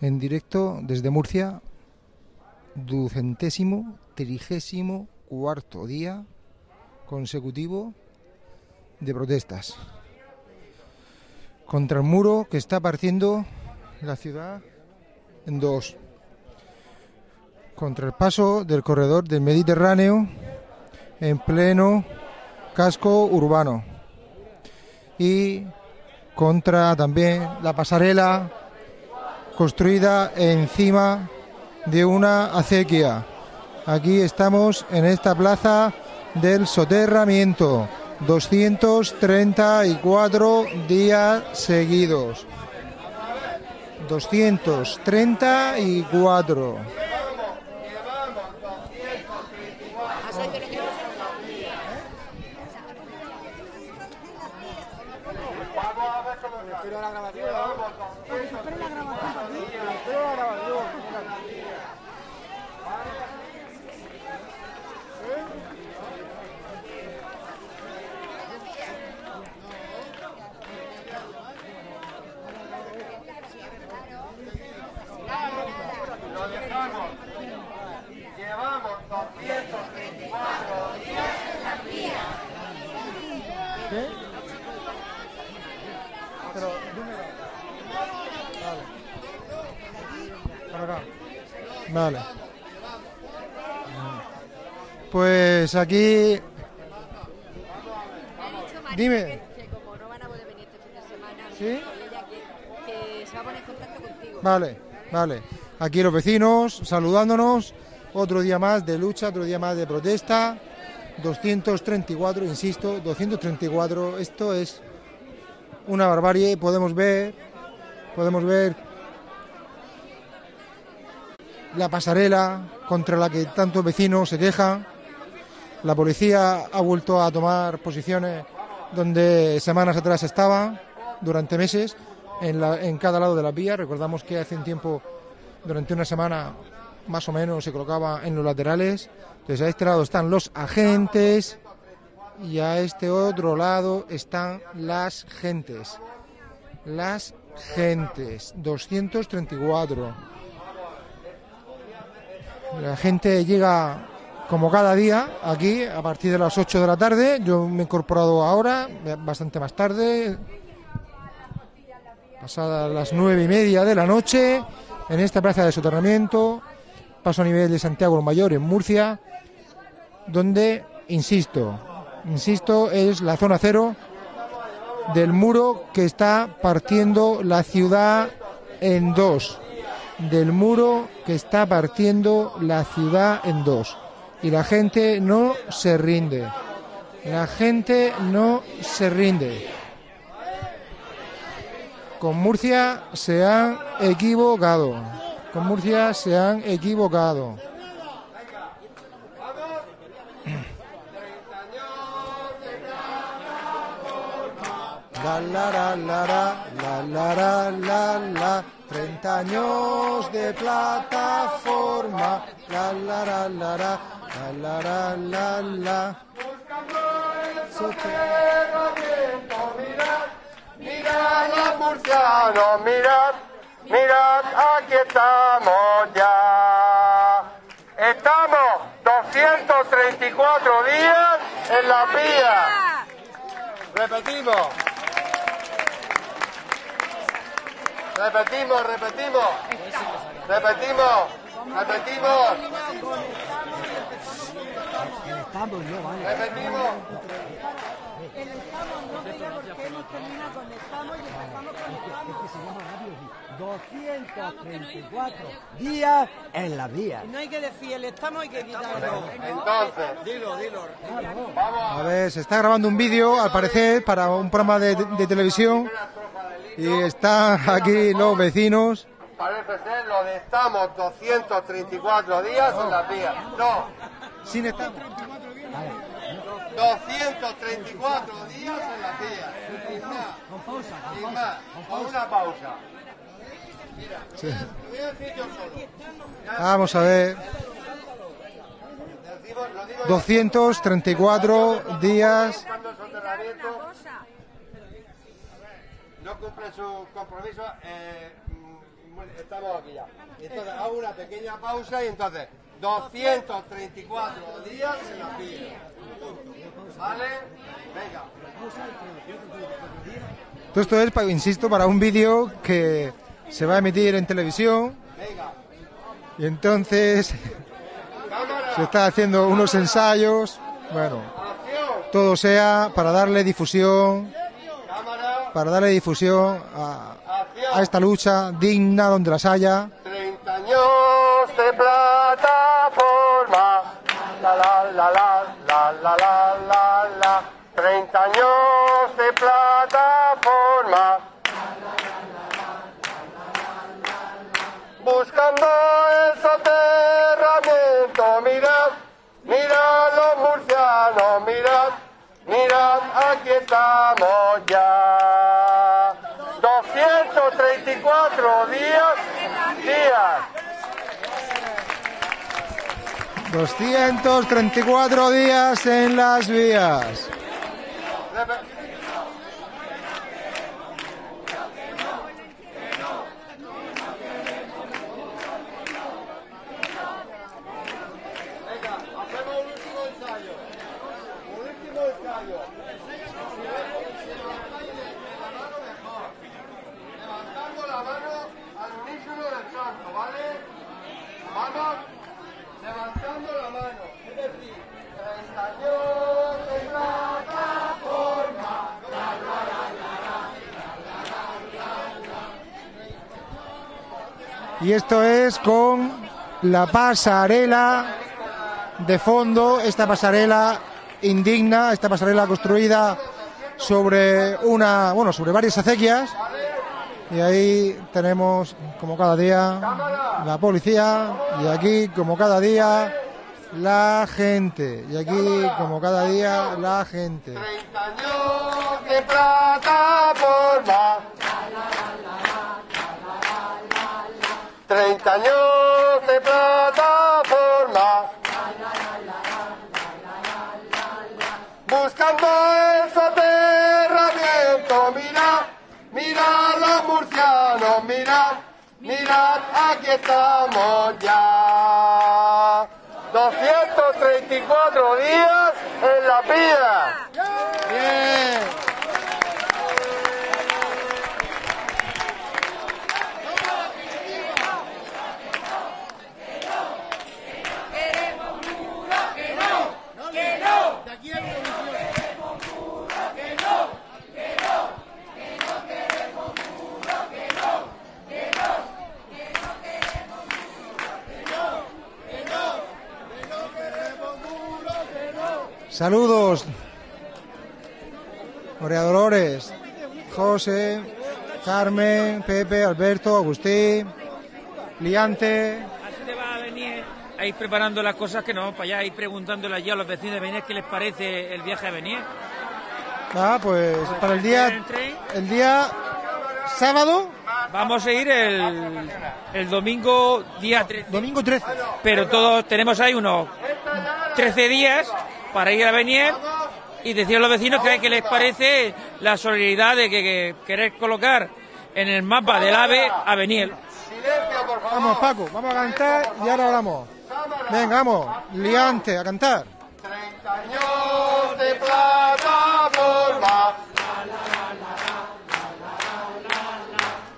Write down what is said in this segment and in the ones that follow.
en directo desde Murcia, ducentésimo, trigésimo cuarto día consecutivo de protestas contra el muro que está partiendo la ciudad en dos, contra el paso del corredor del Mediterráneo en pleno casco urbano. Y contra también la pasarela construida encima de una acequia. Aquí estamos en esta plaza del soterramiento. 234 días seguidos. 234. Llevamos 234 días en la vía. ¿Qué? Pero, número. Vale. Para acá. Vale. Pues aquí. Dime. Que como no van a poder venir este fin de semana, ¿Sí? y ella que, que se va a poner en contacto contigo. Vale, vale. Aquí los vecinos saludándonos. Otro día más de lucha, otro día más de protesta. 234, insisto, 234. Esto es una barbarie. Podemos ver, podemos ver la pasarela contra la que tantos vecinos se quejan. La policía ha vuelto a tomar posiciones donde semanas atrás estaba, durante meses, en, la- en cada lado de la vía. Recordamos que hace un tiempo, durante una semana más o menos, se colocaba en los laterales. Entonces a este lado están los agentes y a este otro lado están las gentes. Las gentes, 234. La gente llega como cada día aquí a partir de las 8 de la tarde. Yo me he incorporado ahora, bastante más tarde, pasadas las nueve y media de la noche, en esta plaza de soterramiento, paso a nivel de Santiago el Mayor, en Murcia, donde, insisto, insisto, es la zona cero del muro que está partiendo la ciudad en dos. Del muro que está partiendo la ciudad en dos. Y la gente no se rinde. La gente no se rinde. Con Murcia se han equivocado. Con Murcia se han equivocado. La la la la la la la la 30 años de plataforma, la la la la la, la la la la Buscando el sotero tiempo, mirad, mirad los murcianos, mirad, mirad, aquí estamos ya. Estamos 234 días en la vía. Repetimos. Repetimos, repetimos. Repetimos, repetimos. Repetimos. El estamos no veía por qué no termina con estamos y empezamos con estamos. 234 días en la vía. No hay que decir el estamos, hay que quitarlo. Entonces, Dilo, dilo. A ver, se está grabando un vídeo, al parecer, para un programa de, de televisión. Y están aquí los vecinos. parece ser lo de estamos 234 días en la vía. No, Sin estamos. 234 días en la vía. Sin más. Sin más. Con una pausa. Mira, Sí. te voy a decir yo solo. Vamos a ver. Decimos- lo digo yo. 234 días. No cumple su compromiso, eh, mm, estamos aquí ya. Entonces hago una pequeña pausa y entonces 234 días en la pila. ¿Vale? Venga. Todo esto es, insisto, para un vídeo que se va a emitir en televisión Venga. y entonces se está haciendo unos ensayos, bueno, todo sea para darle difusión. Para darle difusión a, a esta lucha digna donde las haya. 30 años de plataforma. La la la la la la la la la. 30 años de plataforma. Buscando el soterramiento, mirad, mirad los murcianos, mirad, mirad, aquí estamos ya. 234 días, días. 234 días en las vías. Venga, hacemos un último ensayo. Un último ensayo. Si levantáis la mano mejor. Levantando la mano al unísono del canto, ¿vale? Vamos. Levantando la mano. Es decir, 30 años de plataforma. Y esto es con la pasarela de fondo, esta pasarela indigna, esta pasarela construida sobre una, bueno, sobre varias acequias. Y ahí tenemos, como cada día, la policía, y aquí, como cada día, la gente. Y aquí, como cada día, la gente. 30 años de plataforma. 30 años de plataforma. Buscando el soterramiento, mirad, mirad los murcianos, mirad, mirad, aquí estamos ya. 234 días en la pila. Bien. Saludos. María Dolores, José, Carmen, Pepe, Alberto, Agustín, Liante. Así te va a venir a ir preparando las cosas que vamos para allá, ir preguntándole allí a los vecinos de Benier qué les parece el viaje a Benier. Ah, pues para el día, el día sábado, Vamos a ir el, el domingo día 13. domingo 13. Pero todos tenemos ahí unos 13 días para ir a Benier y decir a los vecinos que, que les parece la solidaridad de que, que querer colocar en el mapa del AVE a Beniel. Silencio, por favor. Vamos, Paco, vamos a cantar y ahora hablamos. Venga, vamos, Liante, a cantar. 30 años de plataforma.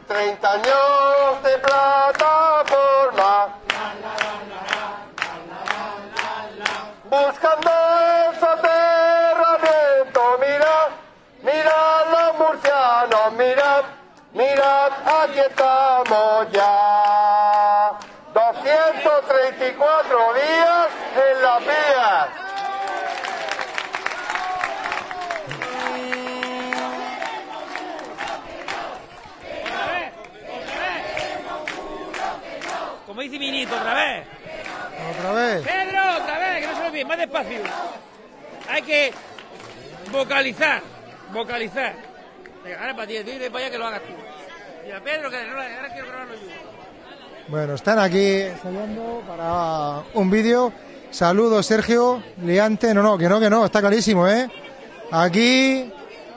30 años de plataforma. Buscando mirad, mirad, aquí estamos ya. 234 días en las vías. Como dice Minito otra vez. Otra vez. Pedro, otra vez, que no se lo olvide, más despacio. Hay que vocalizar, vocalizar. Ahora para ti, dile para allá que lo hagas tú. Mira, Pedro, que quiero grabarlo yo. Bueno, están aquí ensayando para un vídeo. Saludos, Sergio, Liante. No, no, que no, que no, está clarísimo, ¿eh? Aquí,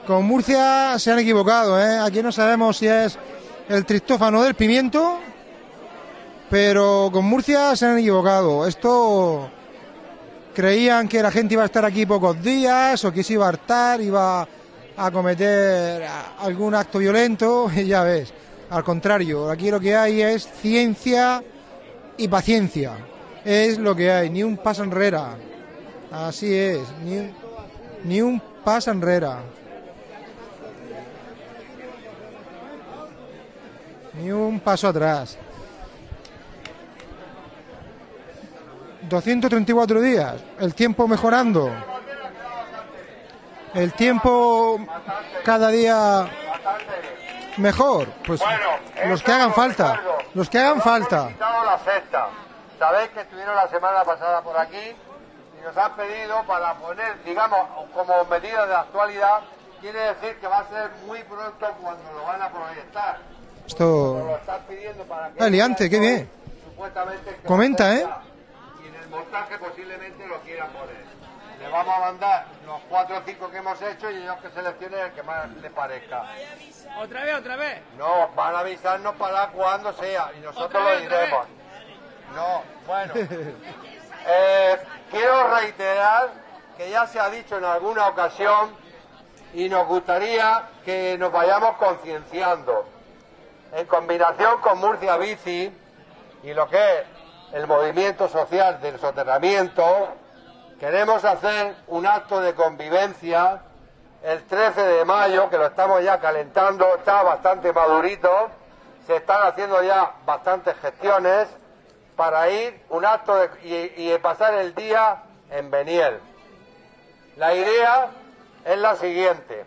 con Murcia se han equivocado, ¿eh? Aquí no sabemos si es el tristófano del pimiento Pero con Murcia se han equivocado. Esto creían que la gente iba a estar aquí pocos días o que se iba a hartar, iba a cometer algún acto violento ya ves. Al contrario, aquí lo que hay es ciencia y paciencia. Es lo que hay, ni un paso enrera. Así es, ni un, ni un paso enrera. Ni un paso atrás. 234 días, el tiempo mejorando. El tiempo cada día mejor, pues los que hagan falta, los que hagan falta. la sexta. Sabéis que estuvieron la semana pasada por aquí y nos han pedido para poner, digamos, como medida de actualidad, quiere decir que va a ser muy pronto cuando lo van a proyectar. Esto lo están pidiendo para que... Ah, Liante, qué bien. Supuestamente Comenta, ¿eh? ser ya. Y en el montaje posiblemente lo quieran poner. Vamos a mandar los cuatro o cinco que hemos hecho y ellos que seleccionen el que más les parezca. Otra vez, otra vez. No, van a avisarnos para cuando sea y nosotros lo diremos. No, bueno. Eh, quiero reiterar que ya se ha dicho en alguna ocasión y nos gustaría que nos vayamos concienciando. En combinación con Murcia Bici y lo que es el movimiento social del soterramiento, queremos hacer un acto de convivencia el 13 de mayo, que lo estamos ya calentando, está bastante madurito, se están haciendo ya bastantes gestiones para ir un acto de- y, y pasar el día en Beniel. La idea es la siguiente.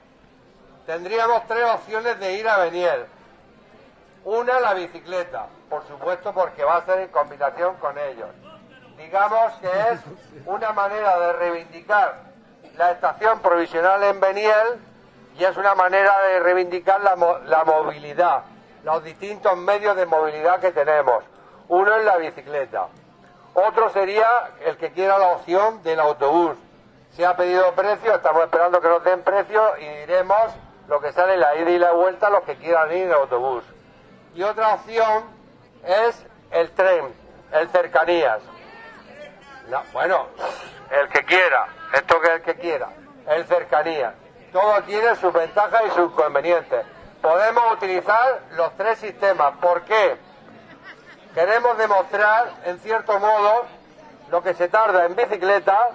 Tendríamos tres opciones de ir a Beniel. Una, la bicicleta, por supuesto, porque va a ser en combinación con ellos. Digamos que es una manera de reivindicar la estación provisional en Beniel y es una manera de reivindicar la, la movilidad, los distintos medios de movilidad que tenemos. Uno es la bicicleta. Otro sería el que quiera la opción del autobús. Se ha pedido precio, estamos esperando que nos den precio y diremos lo que sale la ida y la vuelta los que quieran ir en autobús. Y otra opción es el tren, el cercanías. No, bueno, el que quiera, esto que el que quiera, el cercanías. Todo tiene sus ventajas y sus inconvenientes. Podemos utilizar los tres sistemas. ¿Por qué? Queremos demostrar, en cierto modo, lo que se tarda en bicicleta,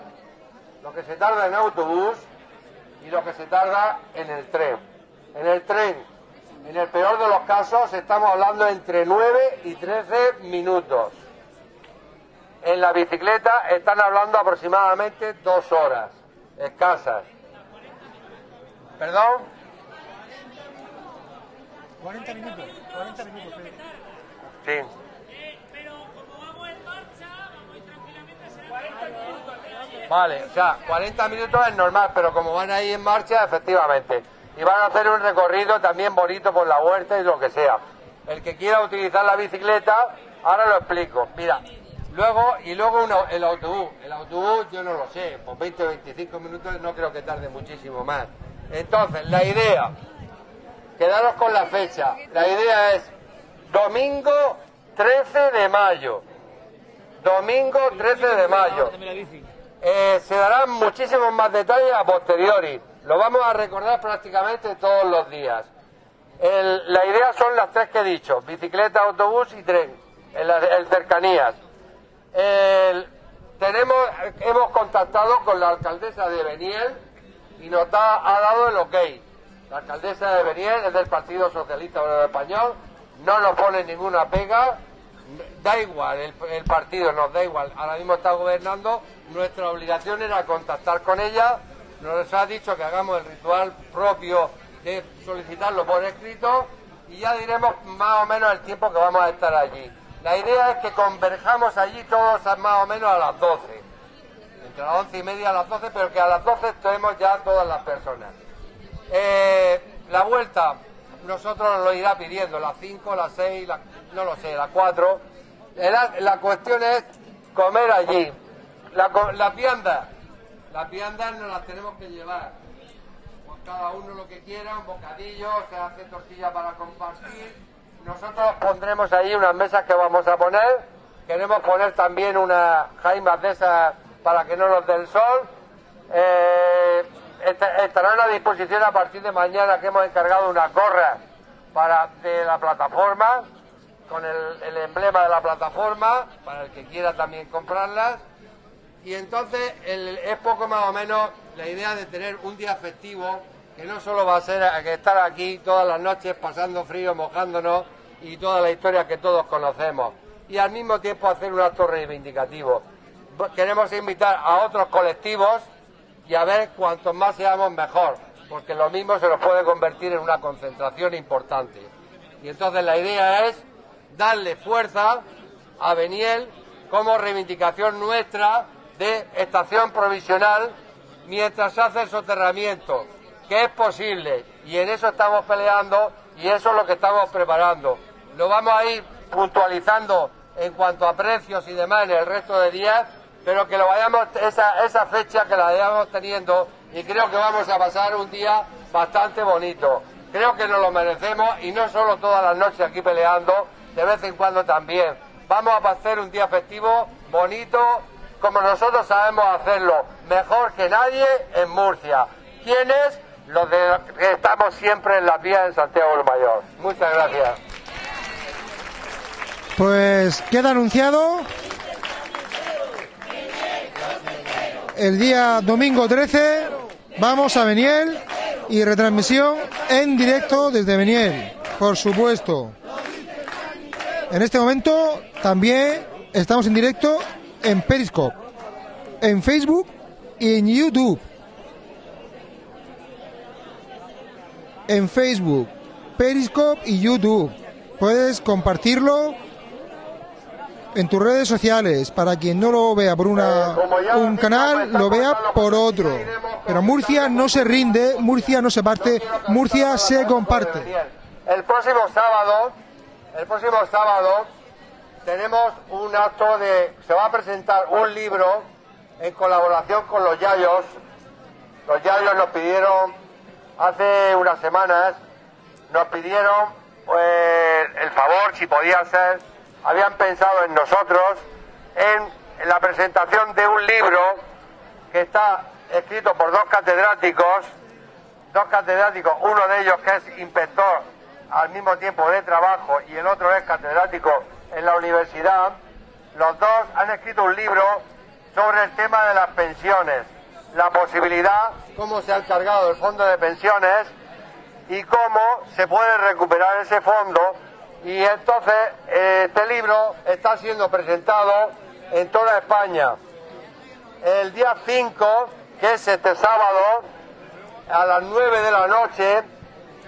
lo que se tarda en autobús y lo que se tarda en el tren. En el tren, en el peor de los casos, estamos hablando entre 9 y 13 minutos. En la bicicleta están hablando aproximadamente dos horas, escasas. ¿Perdón? 40 minutos, 40 minutos. Sí. Vale, o sea, 40 minutos es normal, pero como van ahí en marcha, efectivamente. Y van a hacer un recorrido también bonito por la huerta y lo que sea. El que quiera utilizar la bicicleta, ahora lo explico. Mira, luego, y luego el autobús. El autobús yo no lo sé, por 20 o 25 minutos no creo que tarde muchísimo más. Entonces, la idea, quedaros con la fecha. La idea es domingo 13 de mayo. Domingo 13 de mayo. Eh, se darán muchísimos más detalles a posteriori. Lo vamos a recordar prácticamente todos los días. El- la idea son las tres que he dicho: bicicleta, autobús y tren. El, el cercanías. Tenemos, hemos contactado con la alcaldesa de Beniel y nos ha dado el ok. La alcaldesa de Beniel es del Partido Socialista Obrero Español, no nos pone ninguna pega, da igual, el, el partido nos da igual, ahora mismo está gobernando, nuestra obligación era contactar con ella, nos ha dicho que hagamos el ritual propio de solicitarlo por escrito y ya diremos más o menos el tiempo que vamos a estar allí. La idea es que converjamos allí todos más o menos a las 12 entre las once y media a las 12, pero que a las 12 estemos ya todas las personas. Eh, la vuelta, nosotros nos lo irá pidiendo, las 5, las 6, la- no lo sé, las 4. La, cuestión es comer allí. La, las viandas, las viandas nos las tenemos que llevar. Pues cada uno lo que quiera, un bocadillo, se hace tortilla para compartir, nosotros pondremos ahí unas mesas que vamos a poner. Queremos poner también unas jaimas de esas para que no nos dé el sol. Eh, est- estarán a disposición a partir de mañana que hemos encargado unas gorras para de la plataforma con el, el emblema de la plataforma para el que quiera también comprarlas y entonces el- es poco más o menos la idea de tener un día festivo que no solo va a ser que estar aquí todas las noches pasando frío, mojándonos y toda la historia que todos conocemos y al mismo tiempo hacer un acto reivindicativo. Queremos invitar a otros colectivos y a ver cuantos más seamos mejor, porque lo mismo se nos puede convertir en una concentración importante. Y entonces la idea es darle fuerza a Beniel como reivindicación nuestra de estación provisional mientras se hace el soterramiento, que es posible, y en eso estamos peleando y eso es lo que estamos preparando. Lo vamos a ir puntualizando en cuanto a precios y demás en el resto de días, pero que lo vayamos, esa, esa fecha que la vayamos teniendo y creo que vamos a pasar un día bastante bonito. Creo que nos lo merecemos y no solo todas las noches aquí peleando, de vez en cuando también. Vamos a hacer un día festivo bonito como nosotros sabemos hacerlo, mejor que nadie en Murcia. ¿Quiénes? Los de, que estamos siempre en las vías en Santiago del Mayor. Muchas gracias. Pues queda anunciado el día domingo 13 vamos a Beniel y retransmisión en directo desde Beniel, por supuesto. En este momento también estamos en directo en Periscope, en Facebook y en YouTube. En Facebook, Periscope y YouTube. Puedes compartirlo en tus redes sociales para quien no lo vea por una, un canal, lo vea por otro. Pero Murcia no se rinde, Murcia no se parte, Murcia se comparte. El próximo sábado, el próximo sábado tenemos un acto de, se va a presentar un libro en colaboración con los Yayos. Los Yayos nos pidieron hace unas semanas, nos pidieron pues, el favor, si podía ser, habían pensado en nosotros, en la presentación de un libro que está escrito por dos catedráticos, dos catedráticos, uno de ellos que es inspector al mismo tiempo de trabajo y el otro es catedrático en la universidad, los dos han escrito un libro sobre el tema de las pensiones, la posibilidad, cómo se ha encargado el fondo de pensiones y cómo se puede recuperar ese fondo. Y entonces este libro está siendo presentado en toda España. El día 5, que es este sábado, a las 9 de la noche,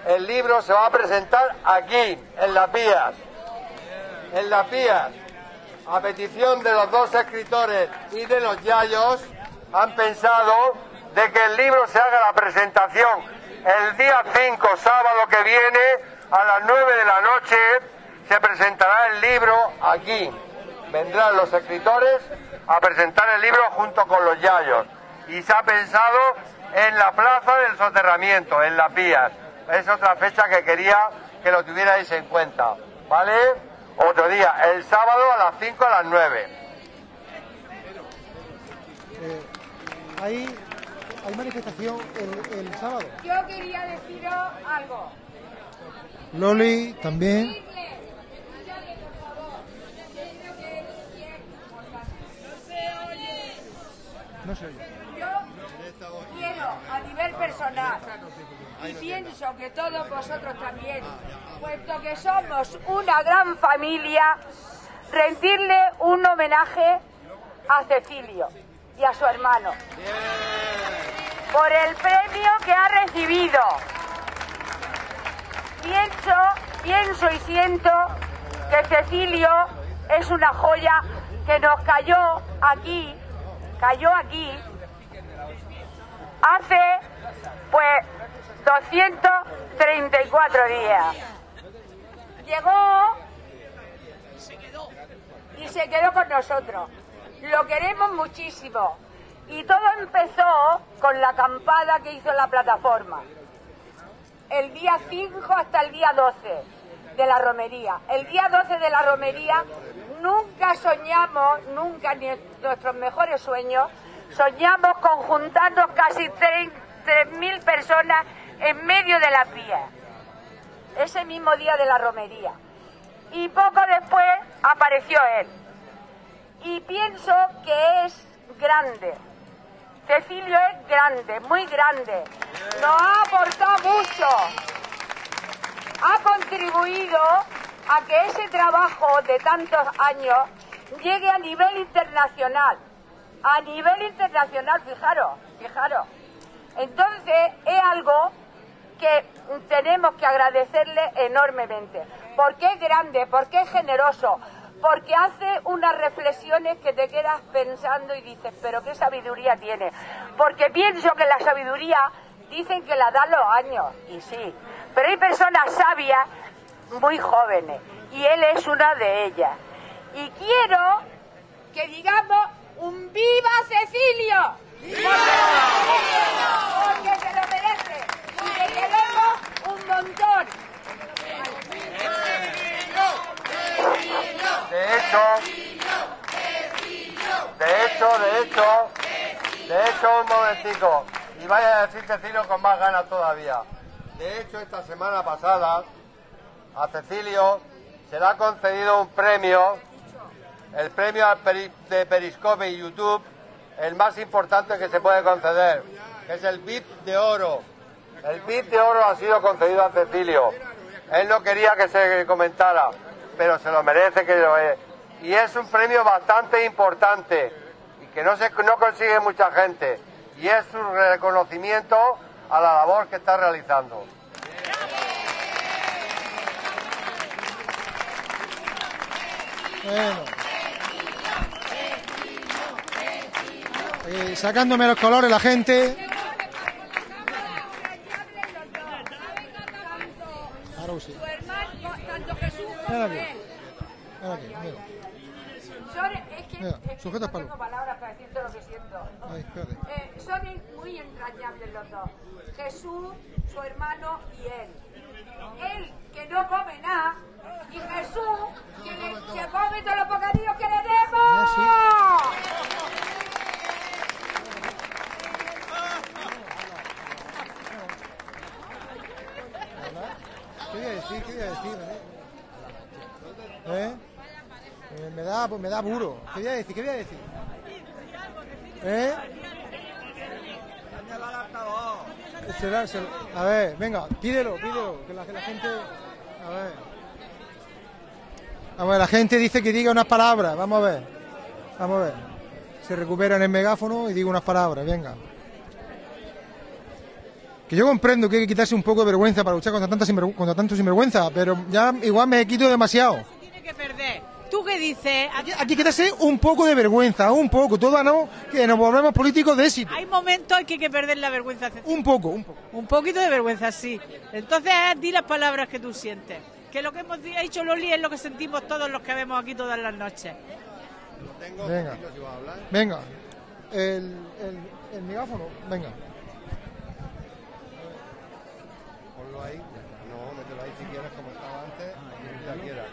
el libro se va a presentar aquí, en las vías. En las vías. A petición de los dos escritores y de los yayos, han pensado de que el libro se haga la presentación el día 5, sábado que viene, a las 9 de la noche, se presentará el libro aquí. Vendrán los escritores a presentar el libro junto con los yayos. Y se ha pensado en la plaza del soterramiento, en las vías. Es otra fecha que quería que lo tuvierais en cuenta. ¿Vale? Otro día, el sábado a las 5 a las 9. Hay, hay manifestación el, el sábado. Yo quería deciros algo. Loli también. No se oye. Yo quiero a nivel personal y pienso que todos vosotros también, puesto que somos una gran familia, rendirle un homenaje a Cecilio y a su hermano por el premio que ha recibido. Pienso, pienso y siento que Cecilio es una joya que nos cayó aquí, cayó aquí hace pues 234 días. Llegó y se quedó con nosotros. Lo queremos muchísimo. Y todo empezó con la acampada que hizo la plataforma. El día 5 hasta el día 12. de la romería. El día 12 de la romería nunca soñamos, nunca ni nuestros mejores sueños, soñamos con juntarnos casi 3.000 personas en medio de la vía. Ese mismo día de la romería. Y poco después apareció él. Y pienso que es grande. Cecilio es grande, muy grande. Nos ha aportado mucho. Ha contribuido a que ese trabajo de tantos años llegue a nivel internacional. A nivel internacional, fijaros, fijaros. Entonces es algo que tenemos que agradecerle enormemente. Porque es grande, porque es generoso, porque hace unas reflexiones que te quedas pensando y dices, pero qué sabiduría tiene. Porque pienso que la sabiduría dicen que la dan los años, y sí, pero hay personas sabias muy jóvenes, y él es una de ellas. Y quiero que digamos un viva Cecilio. Porque se lo merece. Y le queremos un montón. De hecho, de hecho, de hecho, de hecho, un momentico, y vaya a decir Cecilio con más ganas todavía. De hecho, esta semana pasada, a Cecilio se le ha concedido un premio, el premio de Periscope y YouTube, el más importante que se puede conceder, que es el VIP de Oro. El VIP de Oro ha sido concedido a Cecilio. Él no quería que se comentara, pero se lo merece que lo es. Y es un premio bastante importante y que no, se, no consigue mucha gente. Y es un reconocimiento a la labor que está realizando. Bueno. Eh, sacándome los colores la gente. Ahora sí. Como aquí. Ven aquí, mira. Son, es que, Mira, es que no palo. tengo palabras para decirte lo que siento. Ay. Eh, son muy entrañables los dos. Jesús, su hermano y él. Él, que no come nada, y Jesús, que le- se come todos los bocadillos que le demos. ¿Qué voy a decir? ¿Qué voy a decir? ¿Eh? Eh, me da, me da puro. ¿Qué voy a decir? ¿Qué voy a decir? ¿Eh? A ver, venga, pídelo, pídelo, que la, que la gente... A ver. A ver, la gente dice que diga unas palabras, vamos a ver. Vamos a ver. Se recupera en el megáfono y diga unas palabras, venga. Que yo comprendo que hay que quitarse un poco de vergüenza para luchar contra, sinvergü- contra tanto sinvergüenza, pero ya igual me quito demasiado. ¿Tú qué dices? Aquí hay que quitarse un poco de vergüenza, un poco, todo no, que nos volvemos políticos de éxito. Hay momentos en que hay que perder la vergüenza. Un poco, un poco. Un poquito de vergüenza, sí. Entonces, di las palabras que tú sientes. Que lo que hemos di- dicho Loli es lo que sentimos todos los que vemos aquí todas las noches. Venga. Venga. El, el, el megáfono, venga. Ponlo ahí. No, mételo ahí si quieres, como estaba antes, y ya quieras.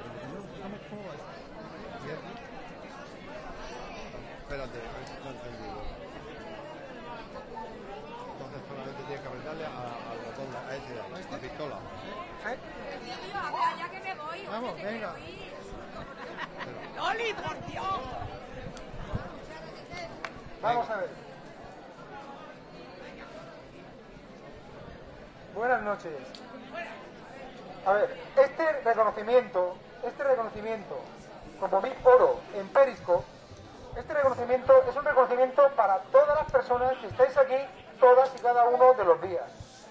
Espérate, a ver si está encendido. Entonces solamente tienes que apretarle a- al botón, a ese, a la pistola. Ya que me voy. Vamos, venga. Loli, por Dios. Vamos a ver. Buenas noches. A ver, este reconocimiento, este reconocimiento como mi oro en Periscope, este reconocimiento es un reconocimiento para todas las personas que estáis aquí todas y cada uno de los días.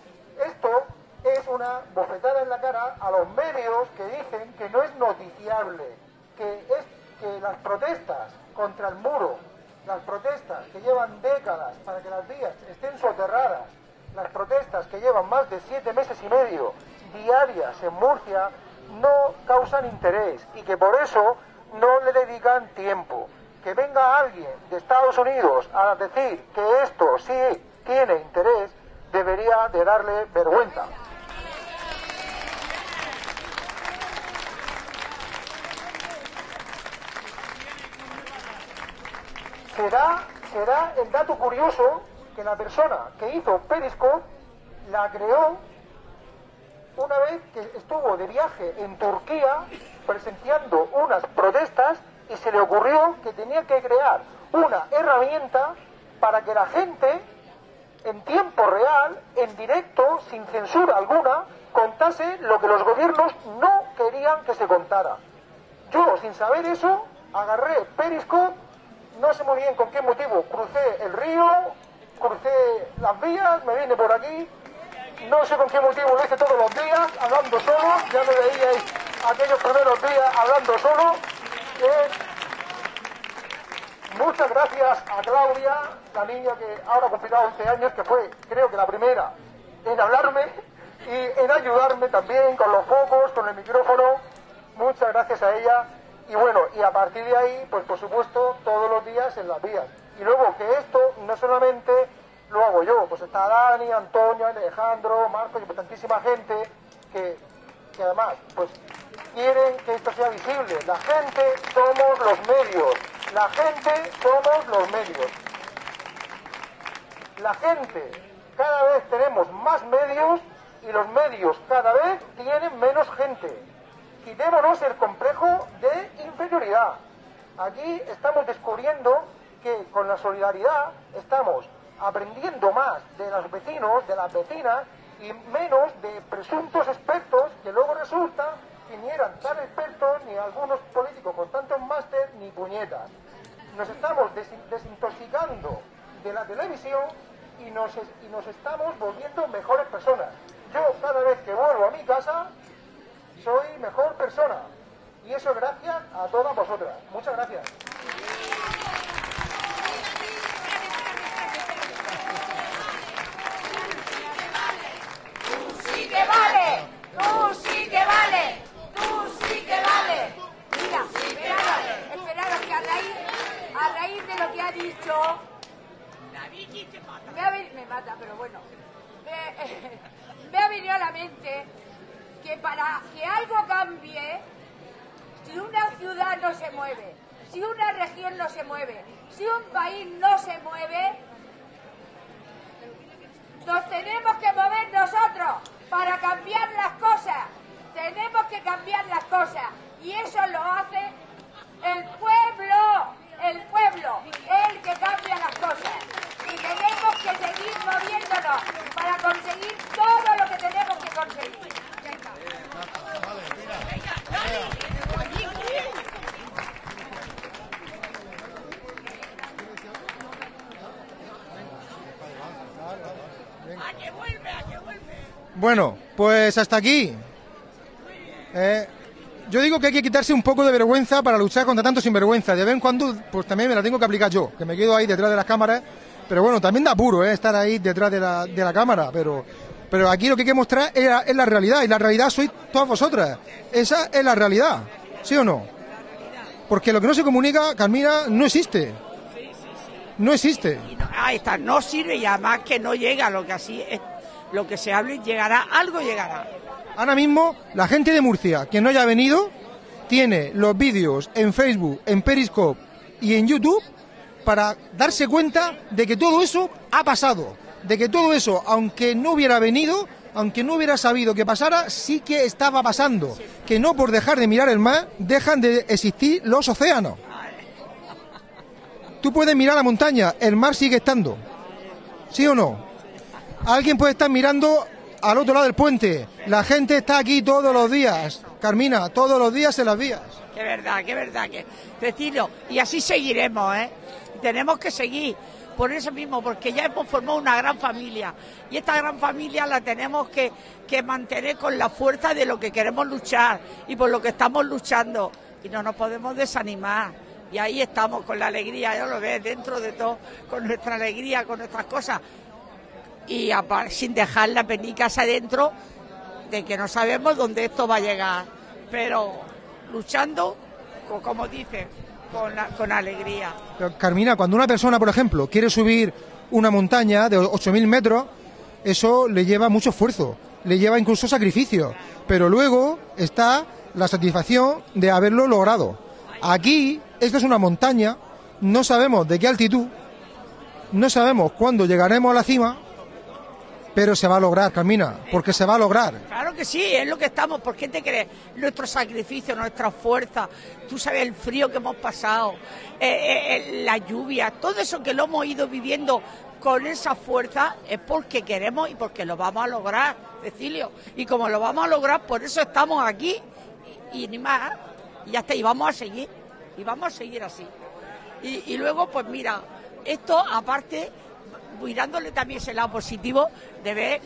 Esto es una bofetada en la cara a los medios que dicen que no es noticiable, que es que las protestas contra el muro, las protestas que llevan décadas para que las vías estén soterradas, las protestas que llevan más de siete meses y medio diarias en Murcia no causan interés y que por eso no le dedican tiempo. Que venga alguien de Estados Unidos a decir que esto sí tiene interés debería de darle vergüenza. Será, será el dato curioso que la persona que hizo Periscope la creó una vez que estuvo de viaje en Turquía presenciando unas protestas y se le ocurrió que tenía que crear una herramienta para que la gente en tiempo real, en directo, sin censura alguna, contase lo que los gobiernos no querían que se contara. Yo, sin saber eso, agarré Periscope, no sé muy bien con qué motivo, crucé el río, crucé las vías, me vine por aquí, no sé con qué motivo lo hice todos los días, hablando solo, ya me veíais aquellos primeros días hablando solo. Eh, muchas gracias a Claudia, la niña que ahora ha cumplido 11 años, que fue, creo que la primera en hablarme y en ayudarme también con los focos, con el micrófono. Muchas gracias a ella. Y bueno, y a partir de ahí, pues por supuesto, todos los días en las vías. Y luego que esto no solamente lo hago yo, pues está Dani, Antonio, Alejandro, Marco y tantísima gente que, que además, pues quieren que esto sea visible. La gente somos los medios. La gente somos los medios. La gente, cada vez tenemos más medios y los medios cada vez tienen menos gente. Quitémonos el complejo de inferioridad. Aquí estamos descubriendo que con la solidaridad estamos aprendiendo más de los vecinos, de las vecinas y menos de presuntos expertos que luego resulta que ni eran tan expertos ni algunos políticos con tantos máster ni puñetas. Nos estamos desin- desintoxicando de la televisión y nos, y nos estamos volviendo mejores personas. Yo cada vez que vuelvo a mi casa soy mejor persona y eso es gracias a todas vosotras. Muchas gracias. Tú sí que vale, tú sí que vale, tú sí que vale. Mira, esperaros, esperaros que a raíz, a raíz de me, ha me mata, pero bueno, me, me ha venido a la mente que para que algo cambie, si una ciudad no se mueve, si una región no se mueve, si un país no se mueve, nos tenemos que mover nosotros para cambiar las cosas. Tenemos que cambiar las cosas. Y eso lo hace el pueblo. El pueblo el que cambia las cosas. Y tenemos que seguir moviéndonos para conseguir todo lo que tenemos que conseguir. Bueno, pues hasta aquí. Eh, yo digo que hay que quitarse un poco de vergüenza para luchar contra tanto sinvergüenza. De vez en cuando, pues también me la tengo que aplicar yo, que me quedo ahí detrás de las cámaras. Pero bueno, también da apuro eh, estar ahí detrás de la, de la cámara. Pero, pero aquí lo que hay que mostrar es la, realidad. Y la realidad sois todas vosotras. Esa es la realidad. ¿Sí o no? Porque lo que no se comunica, Carmina, no existe. No existe. Ahí está, no sirve y además que no llega lo que así es, lo que se hable llegará, algo llegará. Ahora mismo, la gente de Murcia que no haya venido tiene los vídeos en Facebook, en Periscope y en YouTube para darse cuenta de que todo eso ha pasado. De que todo eso, aunque no hubiera venido, aunque no hubiera sabido que pasara, sí que estaba pasando. Que no por dejar de mirar el mar, dejan de existir los océanos. Tú puedes mirar la montaña, el mar sigue estando. ¿Sí o no? Alguien puede estar mirando al otro lado del puente. La gente está aquí todos los días. Carmina, todos los días en las vías. Que verdad, que verdad, que Cecilio, y así seguiremos, ¿eh? Tenemos que seguir, por eso mismo, porque ya hemos formado una gran familia, y esta gran familia la tenemos que, que mantener con la fuerza de lo que queremos luchar y por lo que estamos luchando, y no nos podemos desanimar. Y ahí estamos con la alegría, ya lo ves, dentro de todo, con nuestra alegría, con nuestras cosas, y sin dejar la penicas adentro de que no sabemos dónde esto va a llegar, pero luchando, co- como dice, con, la- con alegría. Carmina, cuando una persona, por ejemplo, quiere subir una montaña de 8.000 metros, eso le lleva mucho esfuerzo, le lleva incluso sacrificio. Pero luego está la satisfacción de haberlo logrado. Aquí, esto es una montaña no sabemos de qué altitud, no sabemos cuándo llegaremos a la cima, pero se va a lograr, Carmina, porque se va a lograr. Claro que sí, es lo que estamos. ¿Por qué te crees? Nuestro sacrificio, nuestra fuerza, tú sabes el frío que hemos pasado, eh, eh, eh, la lluvia, todo eso que lo hemos ido viviendo con esa fuerza es porque queremos y porque lo vamos a lograr, Cecilio. Y como lo vamos a lograr, por eso estamos aquí y, ni más. Y ya está, y vamos a seguir, y vamos a seguir así. Y luego, pues mira, esto aparte mirándole también ese lado positivo de ver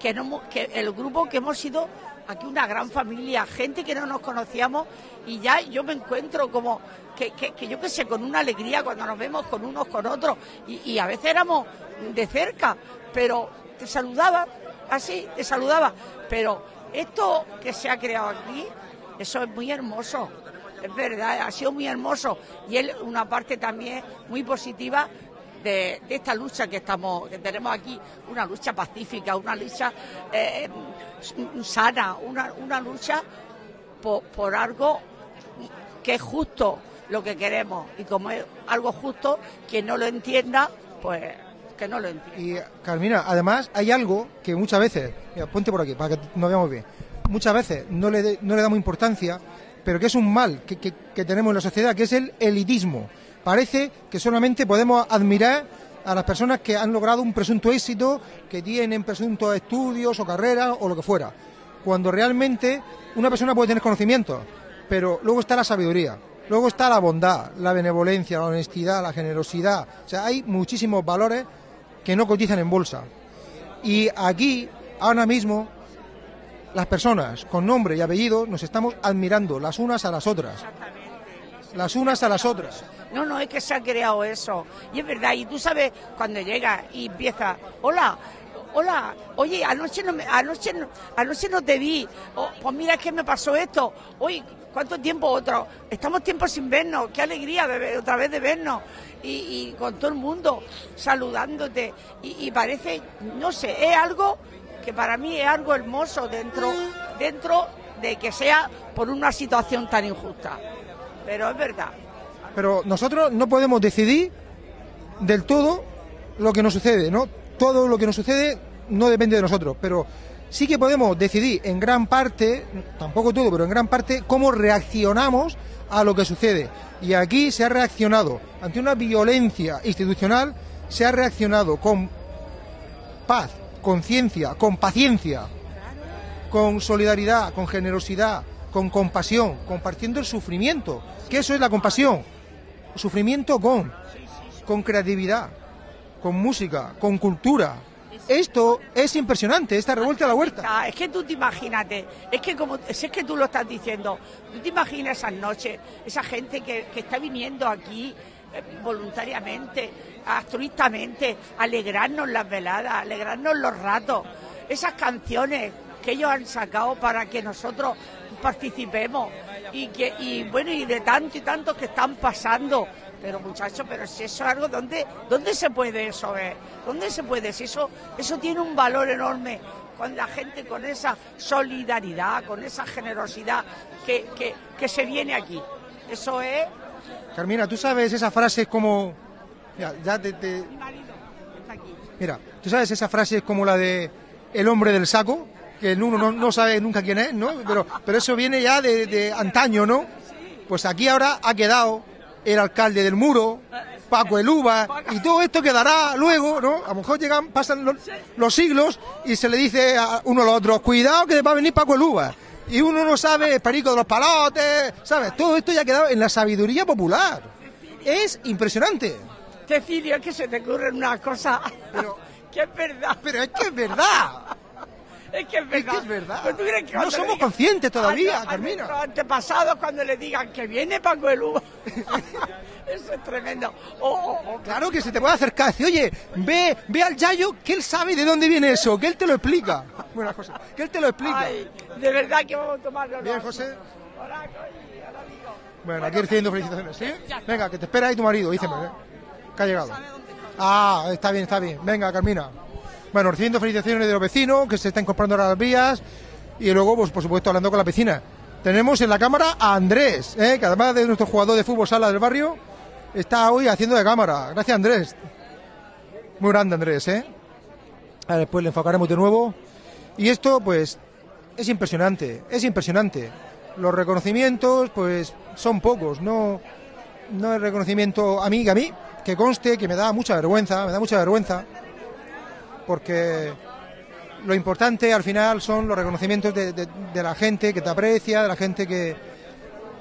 que el grupo que hemos sido aquí una gran familia, gente que no nos conocíamos y ya yo me encuentro como que, que- que yo qué sé, con una alegría cuando nos vemos con unos con otros y, y a veces éramos de cerca, pero te saludaba así, te saludaba, pero esto que se ha creado aquí, eso es muy hermoso. Es verdad, ha sido muy hermoso y es una parte también muy positiva de, esta lucha que estamos, que tenemos aquí, una lucha pacífica, una lucha eh, sana, una, una lucha por, por algo que es justo lo que queremos y como es algo justo, quien no lo entienda, pues que no lo entienda. Y Carmina, además hay algo que muchas veces, ponte por aquí para que nos veamos bien, muchas veces no le, no le damos importancia, pero que es un mal que- que tenemos en la sociedad, que es el elitismo. Parece que solamente podemos admirar a las personas que han logrado un presunto éxito, que tienen presuntos estudios o carreras o lo que fuera, cuando realmente una persona puede tener conocimientos, pero luego está la sabiduría. Luego está la bondad, la benevolencia, la honestidad, la generosidad. O sea, hay muchísimos valores que no cotizan en bolsa. Y aquí, ahora mismo, las personas con nombre y apellido nos estamos admirando las unas a las otras. Las unas a las otras. No, no, es que se ha creado eso. Y es verdad, y tú sabes, cuando llega y empieza, hola, hola, oye, anoche no, me- anoche no, anoche no te vi, Oh, pues mira, es que me pasó esto, oye, ¿cuánto tiempo otro? Estamos tiempo sin vernos, qué alegría de otra vez de vernos. Y, y con todo el mundo saludándote. Y, y parece, no sé, es algo que para mí es algo hermoso dentro, dentro de que sea por una situación tan injusta. Pero es verdad. Pero nosotros no podemos decidir del todo lo que nos sucede, ¿no? Todo lo que nos sucede no depende de nosotros, pero sí que podemos decidir en gran parte, tampoco todo, pero en gran parte, cómo reaccionamos a lo que sucede. Y aquí se ha reaccionado ante una violencia institucional, se ha reaccionado con paz, con ciencia, con paciencia, con solidaridad, con generosidad, con compasión, compartiendo el sufrimiento, que eso es la compasión. Sufrimiento con, con creatividad, con música, con cultura. Esto es impresionante, esta revuelta a la huerta. Ah, Es que tú te imagínate, es que como si es que tú lo estás diciendo, tú te imaginas esas noches, esa gente que, que está viniendo aquí eh, voluntariamente, altruistamente, alegrarnos las veladas, alegrarnos los ratos, esas canciones que ellos han sacado para que nosotros participemos y que y bueno y de tanto y tanto que están pasando. Pero muchachos pero si eso es algo donde dónde se puede eso ver dónde se puede si eso eso tiene un valor enorme con la gente con esa solidaridad con esa generosidad que, que, que se viene aquí. Eso es. Carmina, tú sabes esa frase es como... Mira, ya te- te, mi marido está aquí. Mira, tú sabes esa frase es como la de el hombre del saco, que uno no, no sabe nunca quién es, ¿no? Pero, pero eso viene ya de, de antaño, ¿no? Pues aquí ahora ha quedado el alcalde del muro, Paco el Uva, y todo esto quedará luego, ¿no? A lo mejor llegan, pasan los, los siglos y se le dice a uno a los otros, cuidado que va a venir Paco el Uva. Y uno no sabe, el perico de los palotes, ¿sabes? Todo esto ya ha quedado en la sabiduría popular. Es impresionante. Cecilio es que se te ocurren unas cosas Pero- que es verdad Pero es que es verdad. Es que es verdad. que es verdad. Pues tú crees que No somos conscientes todavía, a- Carmina. antepasados cuando le digan que viene Paco el Uva. Eso es tremendo. O- o- o- Claro que se te puede acercar, decir, oye, ve, ve al Yayo, que él sabe de dónde viene eso, que él te lo explica. Buena José, que él te lo explica. Ay, de verdad que vamos a tomarlo. Bien, José. Hola, amigo. Bueno, aquí recibiendo felicitaciones, ¿sí? Venga, que te espera ahí tu marido, díceme, ¿eh? que ha llegado. Ah, está bien, está bien. Venga, Carmina. Bueno, recibiendo felicitaciones de los vecinos que se están comprando las vías y luego, pues por supuesto, hablando con la vecina. Tenemos en la cámara a Andrés, ¿eh? que además de nuestro jugador de fútbol sala del barrio, está hoy haciendo de cámara. Gracias, Andrés. Muy grande, Andrés, ¿eh? Ahora después le enfocaremos de nuevo. Y esto, pues, es impresionante, es impresionante. Los reconocimientos, pues, son pocos, no, no es reconocimiento a mí, a mí, que conste que me da mucha vergüenza, me da mucha vergüenza, porque lo importante al final son los reconocimientos de, la gente que te aprecia, de la gente que,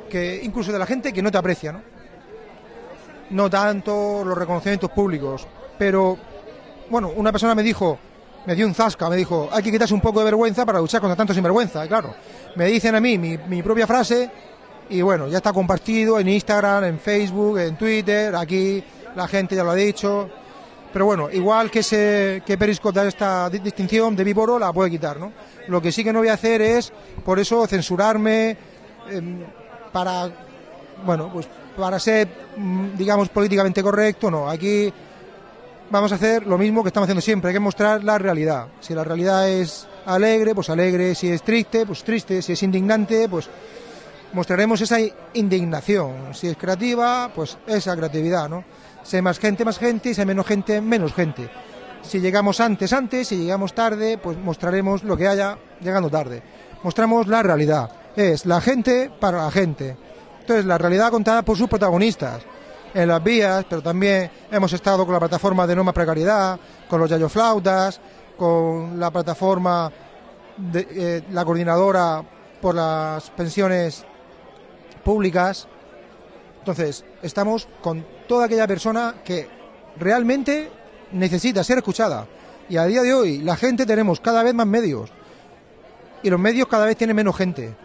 que, incluso de la gente que no te aprecia, ¿no? No tanto los reconocimientos públicos, pero, bueno, una persona me dijo, me dio un zasca, me dijo, hay que quitarse un poco de vergüenza para luchar contra tanto sinvergüenza, y claro. Me dicen a mí mi propia frase y bueno, ya está compartido en Instagram, en Facebook, en Twitter, aquí la gente ya lo ha dicho. Pero bueno, igual que Periscope da esta di- distinción de víboro, la puede quitar, ¿no? Lo que sí que no voy a hacer es, por eso, censurarme em, para, bueno, pues para ser, mm, digamos, políticamente correcto, no. Aquí vamos a hacer lo mismo que estamos haciendo siempre, hay que mostrar la realidad. Si la realidad es alegre, pues alegre, si es triste, pues triste, si es indignante, pues mostraremos esa indignación. Si es creativa, pues esa creatividad, ¿no? Si hay más gente, más gente, y si hay menos gente, menos gente. Si llegamos antes, antes, si llegamos tarde, pues mostraremos lo que haya llegando tarde. Mostramos la realidad. Es la gente para la gente. Entonces, la realidad contada por sus protagonistas en las vías, pero también hemos estado con la plataforma de no precariedad, con los yayoflautas, con la plataforma de eh, la coordinadora por las pensiones públicas. Entonces, estamos con toda aquella persona que realmente necesita ser escuchada. Y a día de hoy, la gente tenemos cada vez más medios. Y los medios cada vez tienen menos gente.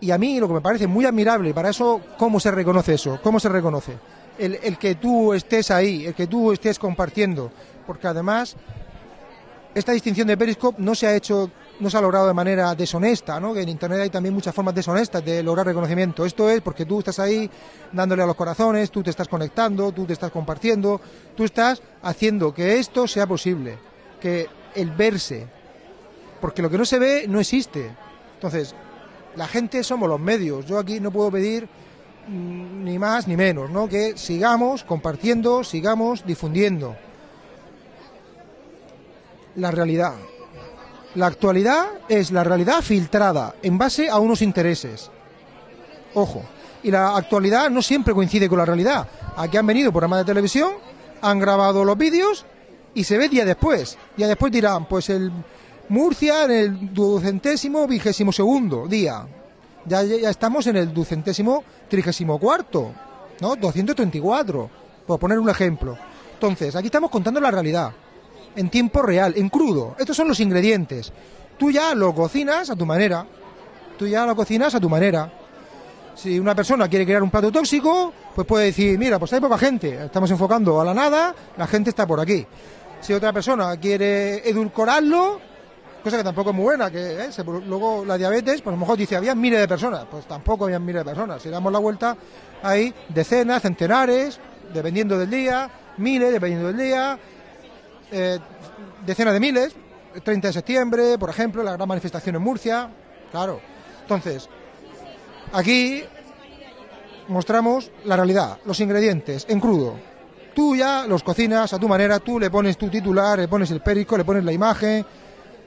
Y a mí lo que me parece muy admirable, para eso, ¿cómo se reconoce eso? ¿Cómo se reconoce? El, el que tú estés ahí, el que tú estés compartiendo. Porque además, esta distinción de Periscope no se ha hecho, no se ha logrado de manera deshonesta, ¿no? Que en Internet hay también muchas formas deshonestas de lograr reconocimiento. Esto es porque tú estás ahí dándole a los corazones, tú te estás conectando, tú te estás compartiendo, tú estás haciendo que esto sea posible, que el verse, porque lo que no se ve no existe. Entonces, la gente somos los medios. Yo aquí no puedo pedir mm, ni más ni menos, ¿no? Que sigamos compartiendo, sigamos difundiendo la realidad. La actualidad es la realidad filtrada en base a unos intereses. Ojo. Y la actualidad no siempre coincide con la realidad. Aquí han venido programas de televisión, han grabado los vídeos y se ve día después. Día después dirán, pues el Murcia en el ducentésimo vigésimo segundo día. Ya, ya estamos en el ducentésimo trigésimo cuarto, ¿no? 234, por poner un ejemplo. Entonces, aquí estamos contando la realidad en tiempo real, en crudo. Estos son los ingredientes. Tú ya lo cocinas a tu manera. Tú ya lo cocinas a tu manera. Si una persona quiere crear un plato tóxico, pues puede decir, mira, pues hay poca gente, estamos enfocando a la nada, la gente está por aquí. Si otra persona quiere edulcorarlo, cosa que tampoco es muy buena, que ¿eh? luego la diabetes, pues a lo mejor dice, había miles de personas, pues tampoco había miles de personas. Si damos la vuelta, hay decenas, centenares, dependiendo del día, miles, dependiendo del día, eh, decenas de miles, 30 de septiembre, por ejemplo, la gran manifestación en Murcia, claro. Entonces, aquí mostramos la realidad, los ingredientes en crudo. Tú ya los cocinas a tu manera, tú le pones tu titular, le pones el perico, le pones la imagen.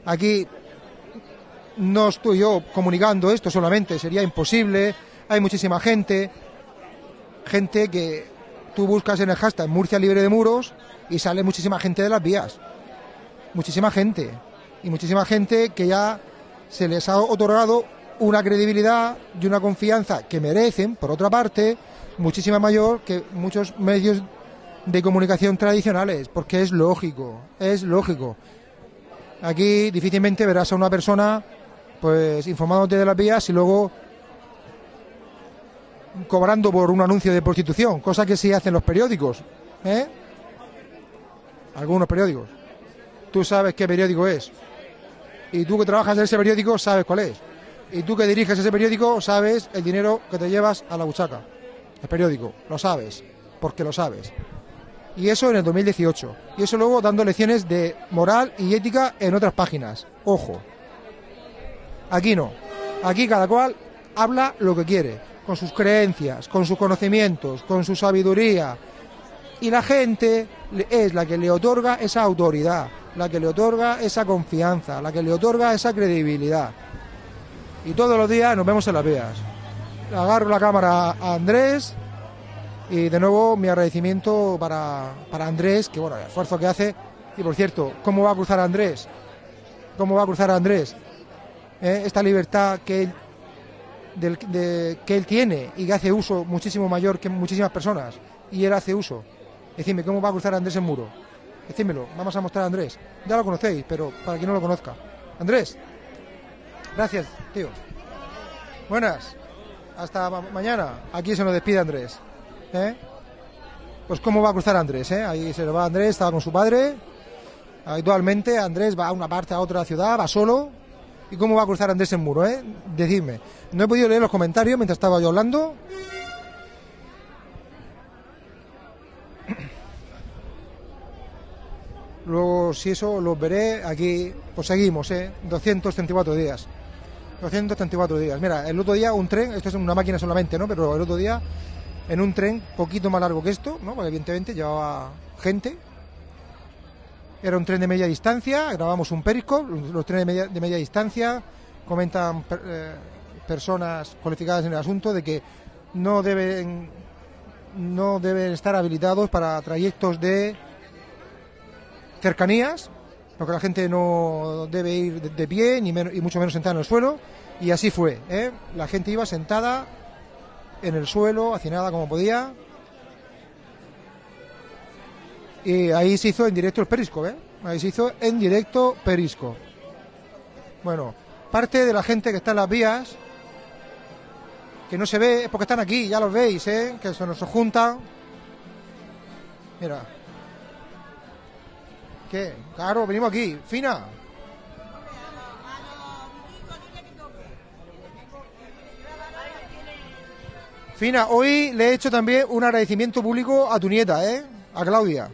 Aquí no estoy yo comunicando esto solamente, sería imposible. Hay muchísima gente, gente que tú buscas en el hashtag Murcia libre de muros y sale muchísima gente de las vías. Muchísima gente. Y muchísima gente que ya se les ha otorgado una credibilidad y una confianza que merecen, por otra parte, muchísima mayor que muchos medios de comunicación tradicionales, porque es lógico, es lógico. Aquí difícilmente verás a una persona pues informándote de las vías y luego cobrando por un anuncio de prostitución, cosa que sí hacen los periódicos, ¿eh? Algunos periódicos. Tú sabes qué periódico es. Y tú que trabajas en ese periódico sabes cuál es. Y tú que diriges ese periódico sabes el dinero que te llevas a la buchaca. El periódico, lo sabes, porque lo sabes. Y eso en el 2018. Y eso luego dando lecciones de moral y ética en otras páginas. Ojo. Aquí no. Aquí cada cual habla lo que quiere. Con sus creencias, con sus conocimientos, con su sabiduría. Y la gente es la que le otorga esa autoridad, la que le otorga esa confianza, la que le otorga esa credibilidad. Y todos los días nos vemos en las vías. Agarro la cámara a Andrés y de nuevo mi agradecimiento para, para Andrés, que bueno, el esfuerzo que hace. Y por cierto, ¿cómo va a cruzar Andrés? ¿Cómo va a cruzar Andrés? ¿Eh? Esta libertad que del- de- que él tiene y que hace uso muchísimo mayor que muchísimas personas. Y él hace uso. Decidme, ¿cómo va a cruzar Andrés el muro? Decídmelo, vamos a mostrar a Andrés. Ya lo conocéis, pero para quien no lo conozca. Andrés, gracias, tío. Buenas. Hasta ma- mañana. Aquí se nos despide Andrés. ¿Eh? Pues cómo va a cruzar Andrés, ¿eh? Ahí se lo va Andrés, estaba con su padre. Habitualmente Andrés va a una parte a otra ciudad, va solo. ¿Y cómo va a cruzar Andrés el muro, eh? Decidme. No he podido leer los comentarios mientras estaba yo hablando. Luego, si eso, los veré aquí. Pues seguimos, ¿eh? 234 días. 234 días. Mira, el otro día un tren, esto es una máquina solamente, ¿no? Pero el otro día en un tren poquito más largo que esto, ¿no? Porque evidentemente llevaba gente. Era un tren de media distancia, grabamos un periscope, los trenes de media, de media distancia, comentan per- eh, personas cualificadas en el asunto de que no deben no deben estar habilitados para trayectos de cercanías, porque la gente no debe ir de, pie, ni y mucho menos sentada en el suelo, y así fue. ¿eh? La gente iba sentada en el suelo, hacinada como podía, y ahí se hizo en directo el Periscope, ¿eh? Ahí se hizo en directo Periscope. Bueno, parte de la gente que está en las vías, que no se ve, es porque están aquí, ya los veis, ¿eh? Que se nos juntan. Mira. ¿Qué? Claro, venimos aquí. Fina. Fina, hoy le he hecho también un agradecimiento público a tu nieta, ¿eh? A Claudia.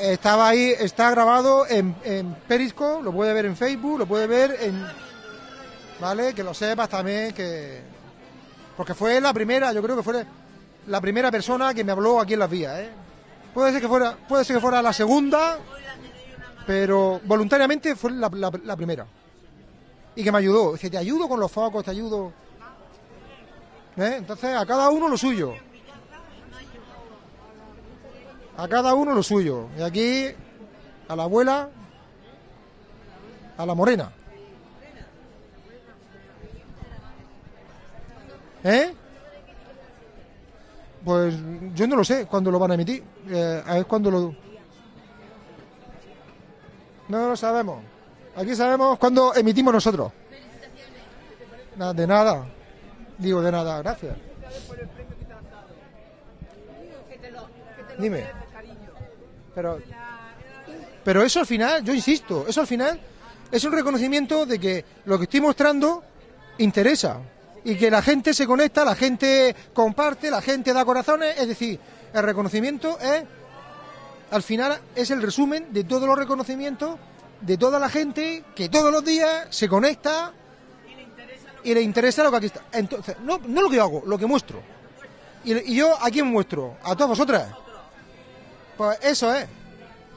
Estaba ahí, está grabado en, en Periscope, lo puede ver en Facebook, lo puede ver en... ¿Vale? Que lo sepas también que... Porque fue la primera, yo creo que fue la primera persona que me habló aquí en las vías, ¿eh? Puede ser que fuera, puede ser que fuera la segunda, pero voluntariamente fue la, la- la primera. Y que me ayudó. Dice, te ayudo con los focos, te ayudo. ¿Eh? Entonces, a cada uno lo suyo. A cada uno lo suyo. Y aquí, a la abuela, a la morena. ¿Eh? Pues yo no lo sé cuándo lo van a emitir. Eh, a ver cuándo lo. No lo sabemos. Aquí sabemos cuándo emitimos nosotros. Nada, de nada. Digo, de nada, gracias. Dime. Pero, pero eso al final, yo insisto, eso al final es un reconocimiento de que lo que estoy mostrando interesa y que la gente se conecta, la gente comparte, la gente da corazones, es decir, el reconocimiento es, al final, es el resumen de todos los reconocimientos de toda la gente que todos los días se conecta y le interesa lo que aquí está. Entonces, no, no lo que hago, lo que muestro. Y, y yo a quién muestro, a todas vosotras. Pues eso es.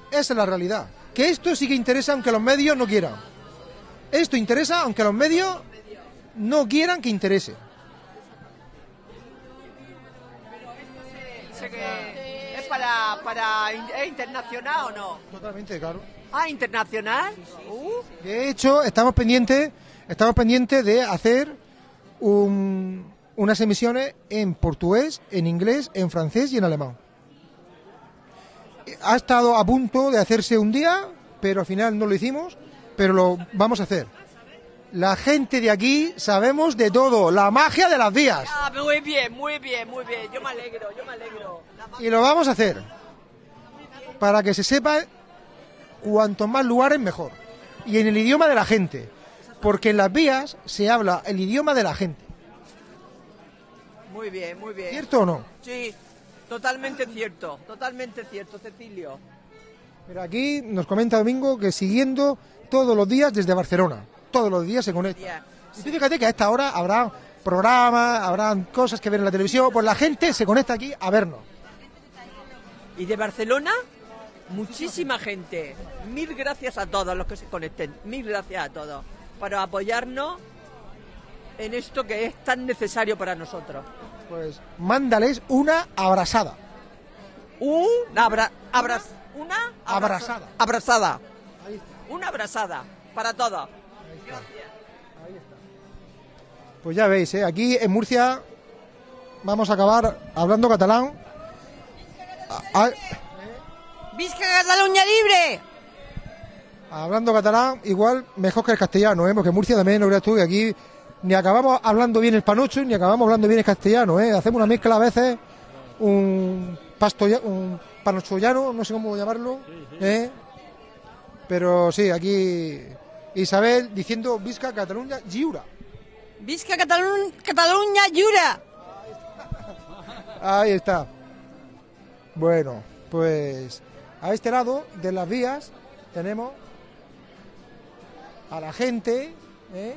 Esa es la realidad. Que esto sí que interesa aunque los medios no quieran. Esto interesa aunque los medios no quieran que interese. Que es para, para ¿es internacional o no? Totalmente, claro. Ah, internacional. Uh, De hecho, estamos pendientes, estamos pendientes de hacer un- unas emisiones en portugués, en inglés, en francés y en alemán. Ha estado a punto de hacerse un día, pero al final no lo hicimos, pero lo vamos a hacer. La gente de aquí sabemos de todo, la magia de las vías. ah, muy bien, muy bien, muy bien. Yo me alegro, yo me alegro. Y lo vamos a hacer para que se sepa cuantos más lugares mejor. Y en el idioma de la gente. Porque en las vías se habla el idioma de la gente. Muy bien, muy bien. ¿Cierto o no? Sí, totalmente cierto, totalmente cierto, Cecilio. Pero aquí nos comenta Domingo que siguiendo todos los días desde Barcelona. Todos los días se conecta. Ya. Y fíjate que a esta hora habrá programas, habrán cosas que ver en la televisión, pues la gente se conecta aquí a vernos. Y de Barcelona, muchísima gente. Mil gracias a todos los que se conecten. Mil gracias a todos por apoyarnos en esto que es tan necesario para nosotros. Pues mándales una abrazada. Una abra, abra- una Abrazada. Abrazada. Una abrazada para todos. Pues ya veis, ¿eh? aquí en Murcia vamos a acabar hablando catalán. A- a- ¡Visca Cataluña libre! hablando catalán, igual mejor que el castellano, ¿eh? porque en Murcia también, no creas tú, que aquí ni acabamos hablando bien el panocho, ni acabamos hablando bien el castellano. ¿eh? Hacemos una mezcla a veces, un, pasto, un panochollano, no sé cómo llamarlo. ¿eh? Pero sí, aquí Isabel diciendo Visca Cataluña Lliura. ¡Visca Cataluña, Cataluña llura! Ahí está. Bueno, pues a este lado de las vías tenemos a la gente. ¿eh?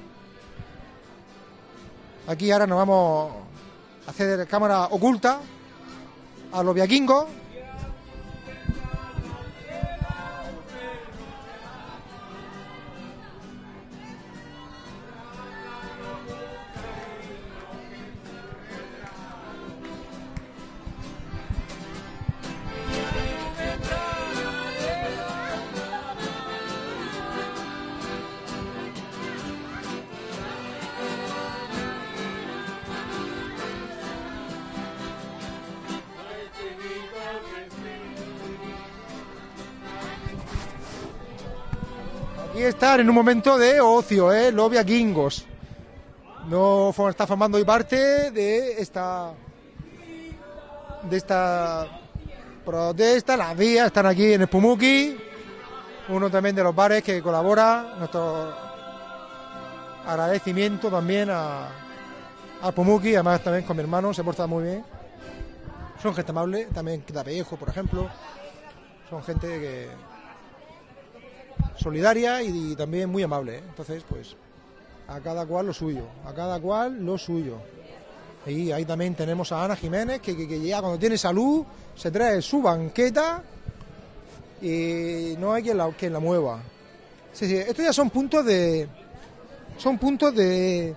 Aquí ahora nos vamos a hacer cámara oculta a los viaquingos. En un momento de ocio, ¿eh? Los viaquingos. No está formando hoy parte de esta de esta protesta, las vías están aquí en Espumuki, uno también de los bares que colabora, nuestro agradecimiento también a, a Pumuki, además también con mi hermano, se porta muy bien, son gente amable, también Quitapellejo, por ejemplo, son gente que solidaria y, también muy amable, ¿eh? entonces pues a cada cual lo suyo, a cada cual lo suyo. Y ahí también tenemos a Ana Jiménez, que, que, que llega cuando tiene salud, se trae su banqueta y no hay quien la, quien la mueva. Sí, sí, estos ya son puntos de. Son puntos de.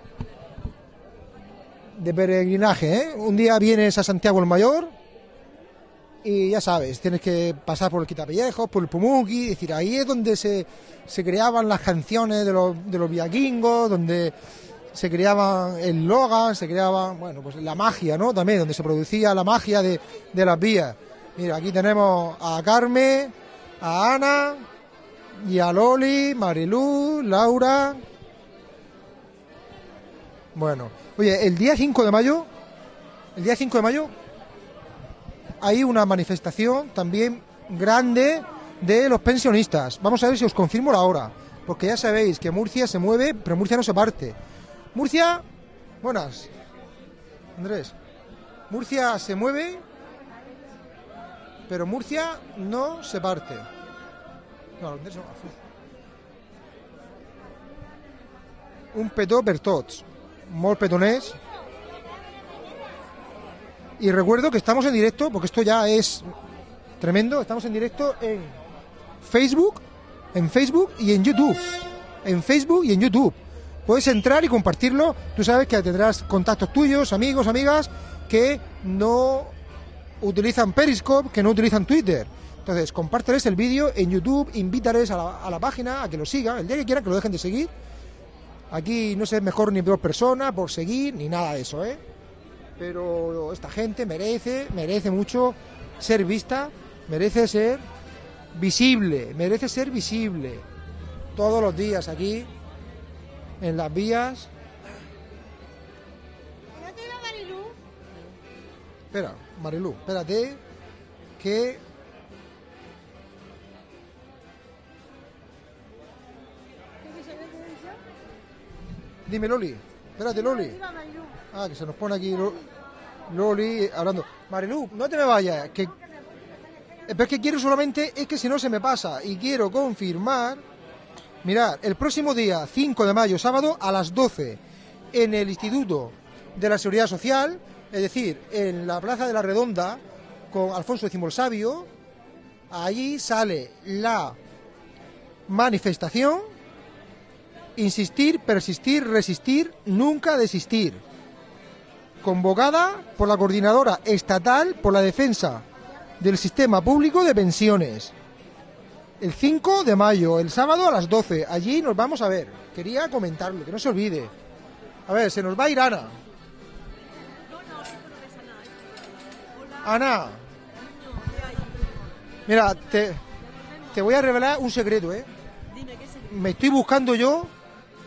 de peregrinaje, ¿eh? Un día vienes a Santiago el Mayor y ya sabes, tienes que pasar por el Quitapellejos, por el Pumuki, es decir, ahí es donde se, se creaban las canciones de los, de los viaquingos, donde se creaban el logan, se creaban, bueno, pues la magia, ¿no? También, donde se producía la magia de, de las vías. Mira, aquí tenemos a Carmen, a Ana, y a Loli, Marilú, Laura. Bueno, oye, el día 5 de mayo, el día 5 de mayo, hay una manifestación también grande de los pensionistas. Vamos a ver si os confirmo la hora, porque ya sabéis que Murcia se mueve, pero Murcia no se parte. Murcia, buenas, Andrés. Murcia se mueve, pero Murcia no se parte. No, Andrés no. Un petó per tots. Molt petonés. Y recuerdo que estamos en directo, porque esto ya es tremendo, estamos en directo en Facebook, en Facebook y en YouTube. En Facebook y en YouTube. Puedes entrar y compartirlo. Tú sabes que tendrás contactos tuyos, amigos, amigas, que no utilizan Periscope, que no utilizan Twitter. Entonces, compárteles el vídeo en YouTube, invítales a la, a la página a que lo sigan, el día que quieran que lo dejen de seguir. Aquí no sé mejor ni peor persona por seguir, ni nada de eso, ¿eh? Pero esta gente merece, merece mucho ser vista, merece ser visible, merece ser visible. Todos los días aquí, en las vías. Espera, Marilú, espérate, que Dime, Loli. Espérate, Loli. Ah, que se nos pone aquí Lo- Loli hablando. Marilú, no te me vayas. Eh, Pero es que quiero solamente, es que si no se me pasa. Y quiero confirmar. Mirad, el próximo día, 5 de mayo, sábado, a las 12, en el Instituto de la Seguridad Social, es decir, en la Plaza de la Redonda, con Alfonso X el Sabio, allí sale la manifestación, insistir, persistir, resistir, nunca desistir, convocada por la Coordinadora Estatal por la Defensa del Sistema Público de Pensiones. El 5 de mayo, el sábado a las 12, allí nos vamos a ver. Quería comentarlo, que no se olvide. A ver, se nos va a ir Ana. Ana. Mira, te, te voy a revelar un secreto, ¿eh? Me estoy buscando yo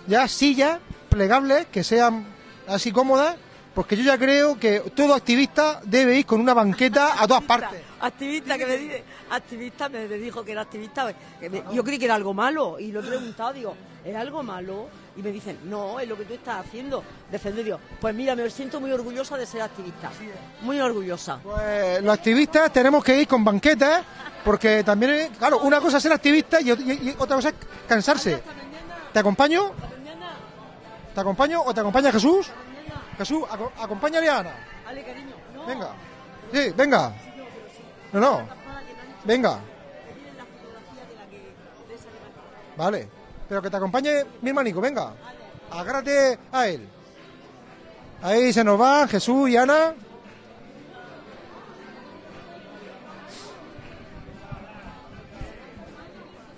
ya sillas plegables que sean así cómodas, porque yo ya creo que todo activista debe ir con una banqueta a todas partes. Activista que me dice, activista me dijo que era activista. que me- yo creí que era algo malo y lo he preguntado, digo, ¿es algo malo? Y me dicen, no, es lo que tú estás haciendo, defender Dios. Pues mira, me siento muy orgullosa de ser activista, muy orgullosa. Pues los activistas tenemos que ir con banquetas, porque también, claro, una cosa es ser activista y, y- y otra cosa es cansarse. ¿Te acompaño? ¿Te acompaño o te acompaña Jesús? Jesús, aco- acompáñale a Ana. Ale, cariño, no. Venga. Sí, venga. No, no. Venga. Vale. Pero que te acompañe mi hermanico, venga. Agárrate a él. Ahí se nos van Jesús y Ana.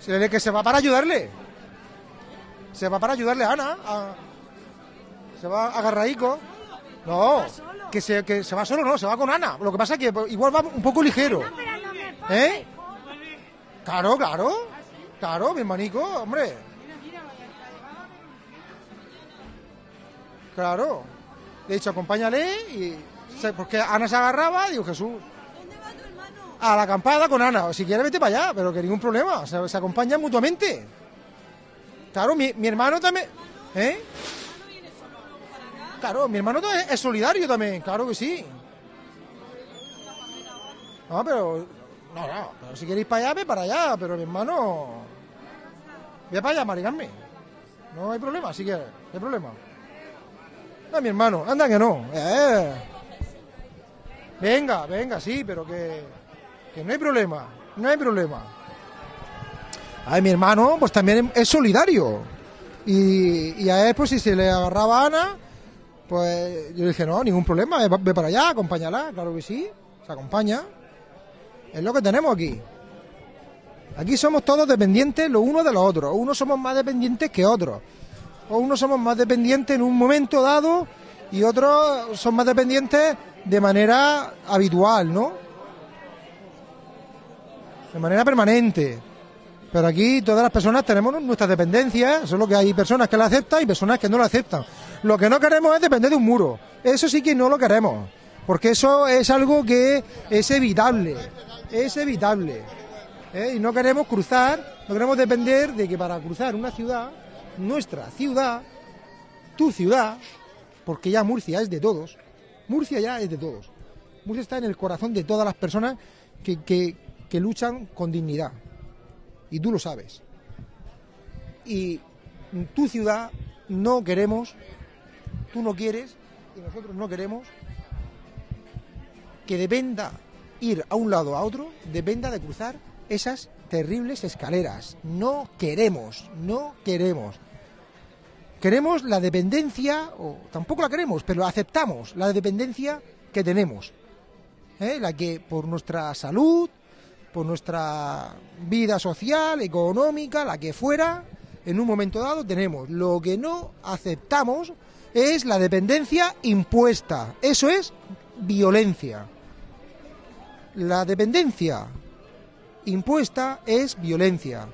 Se ve que se va para ayudarle. Se va para ayudarle a Ana. a- Se va agarraico. No, que se, que se va solo, no, se va con Ana. Lo que pasa es que igual va un poco ligero. ¿Eh? Claro, claro. Claro, mi hermanico, hombre. Claro. De hecho, acompáñale y... Porque Ana se agarraba, digo, Jesús. A la acampada con Ana. Si quieres, vete para allá, pero que ningún problema. Se, se acompañan mutuamente. Claro, mi, mi hermano también... ¿Eh? Claro, mi hermano es, solidario también, claro que sí. No, pero. No, no, pero si queréis para allá, ve para allá, pero mi hermano. Ve para allá, Maricarme. No hay problema, si quieres, no hay problema. No, mi hermano, anda que no. Eh. Venga, venga, sí, pero que. Que no hay problema, no hay problema. Ay, mi hermano, pues también es solidario. Y, y a él, pues si se le agarraba Ana, pues yo dije, no, ningún problema, ve, para allá, acompáñala, claro que sí, se acompaña. Es lo que tenemos aquí. Aquí somos todos dependientes los unos de los otros. Unos somos más dependientes que otros. O unos somos más dependientes en un momento dado y otros son más dependientes de manera habitual, ¿no? De manera permanente. Pero aquí todas las personas tenemos nuestras dependencias, solo que hay personas que la aceptan y personas que no la aceptan. Lo que no queremos es depender de un muro. Eso sí que no lo queremos, porque eso es algo que es evitable, es evitable. ¿eh? Y no queremos cruzar, no queremos depender de que para cruzar una ciudad, nuestra ciudad, tu ciudad, porque ya Murcia es de todos, Murcia ya es de todos. Murcia está en el corazón de todas las personas que, que- luchan con dignidad y tú lo sabes. Y tu ciudad no queremos, tú no quieres y nosotros no queremos que dependa ir a un lado a otro, dependa de cruzar esas terribles escaleras. No queremos, no queremos. Queremos la dependencia, o tampoco la queremos, pero aceptamos la dependencia que tenemos. ¿eh? La que por nuestra salud, por nuestra vida social, económica, la que fuera, en un momento dado tenemos. Lo que no aceptamos es la dependencia impuesta. Eso es violencia. La dependencia impuesta es violencia.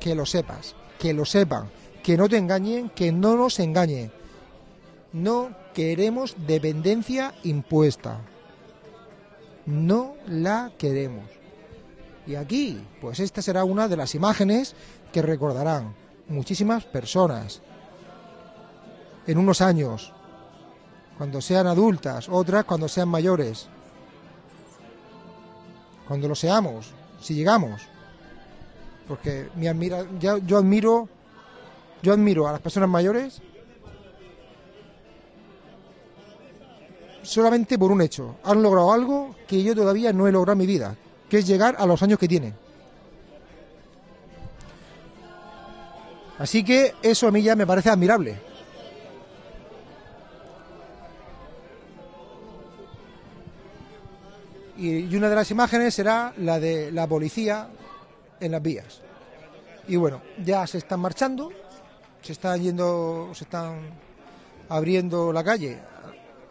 Que lo sepas, que lo sepan, que no te engañen, que no nos engañen. No queremos dependencia impuesta. No la queremos. Y aquí, pues esta será una de las imágenes que recordarán muchísimas personas en unos años, cuando sean adultas, otras cuando sean mayores, cuando lo seamos, si llegamos. Porque yo admiro, yo admiro a las personas mayores solamente por un hecho. Han logrado algo que yo todavía no he logrado en mi vida, que es llegar a los años que tienen. Así que eso a mí ya me parece admirable. Y una de las imágenes será la de la policía en las vías. Y bueno, ya se están marchando, se están yendo, se están abriendo la calle,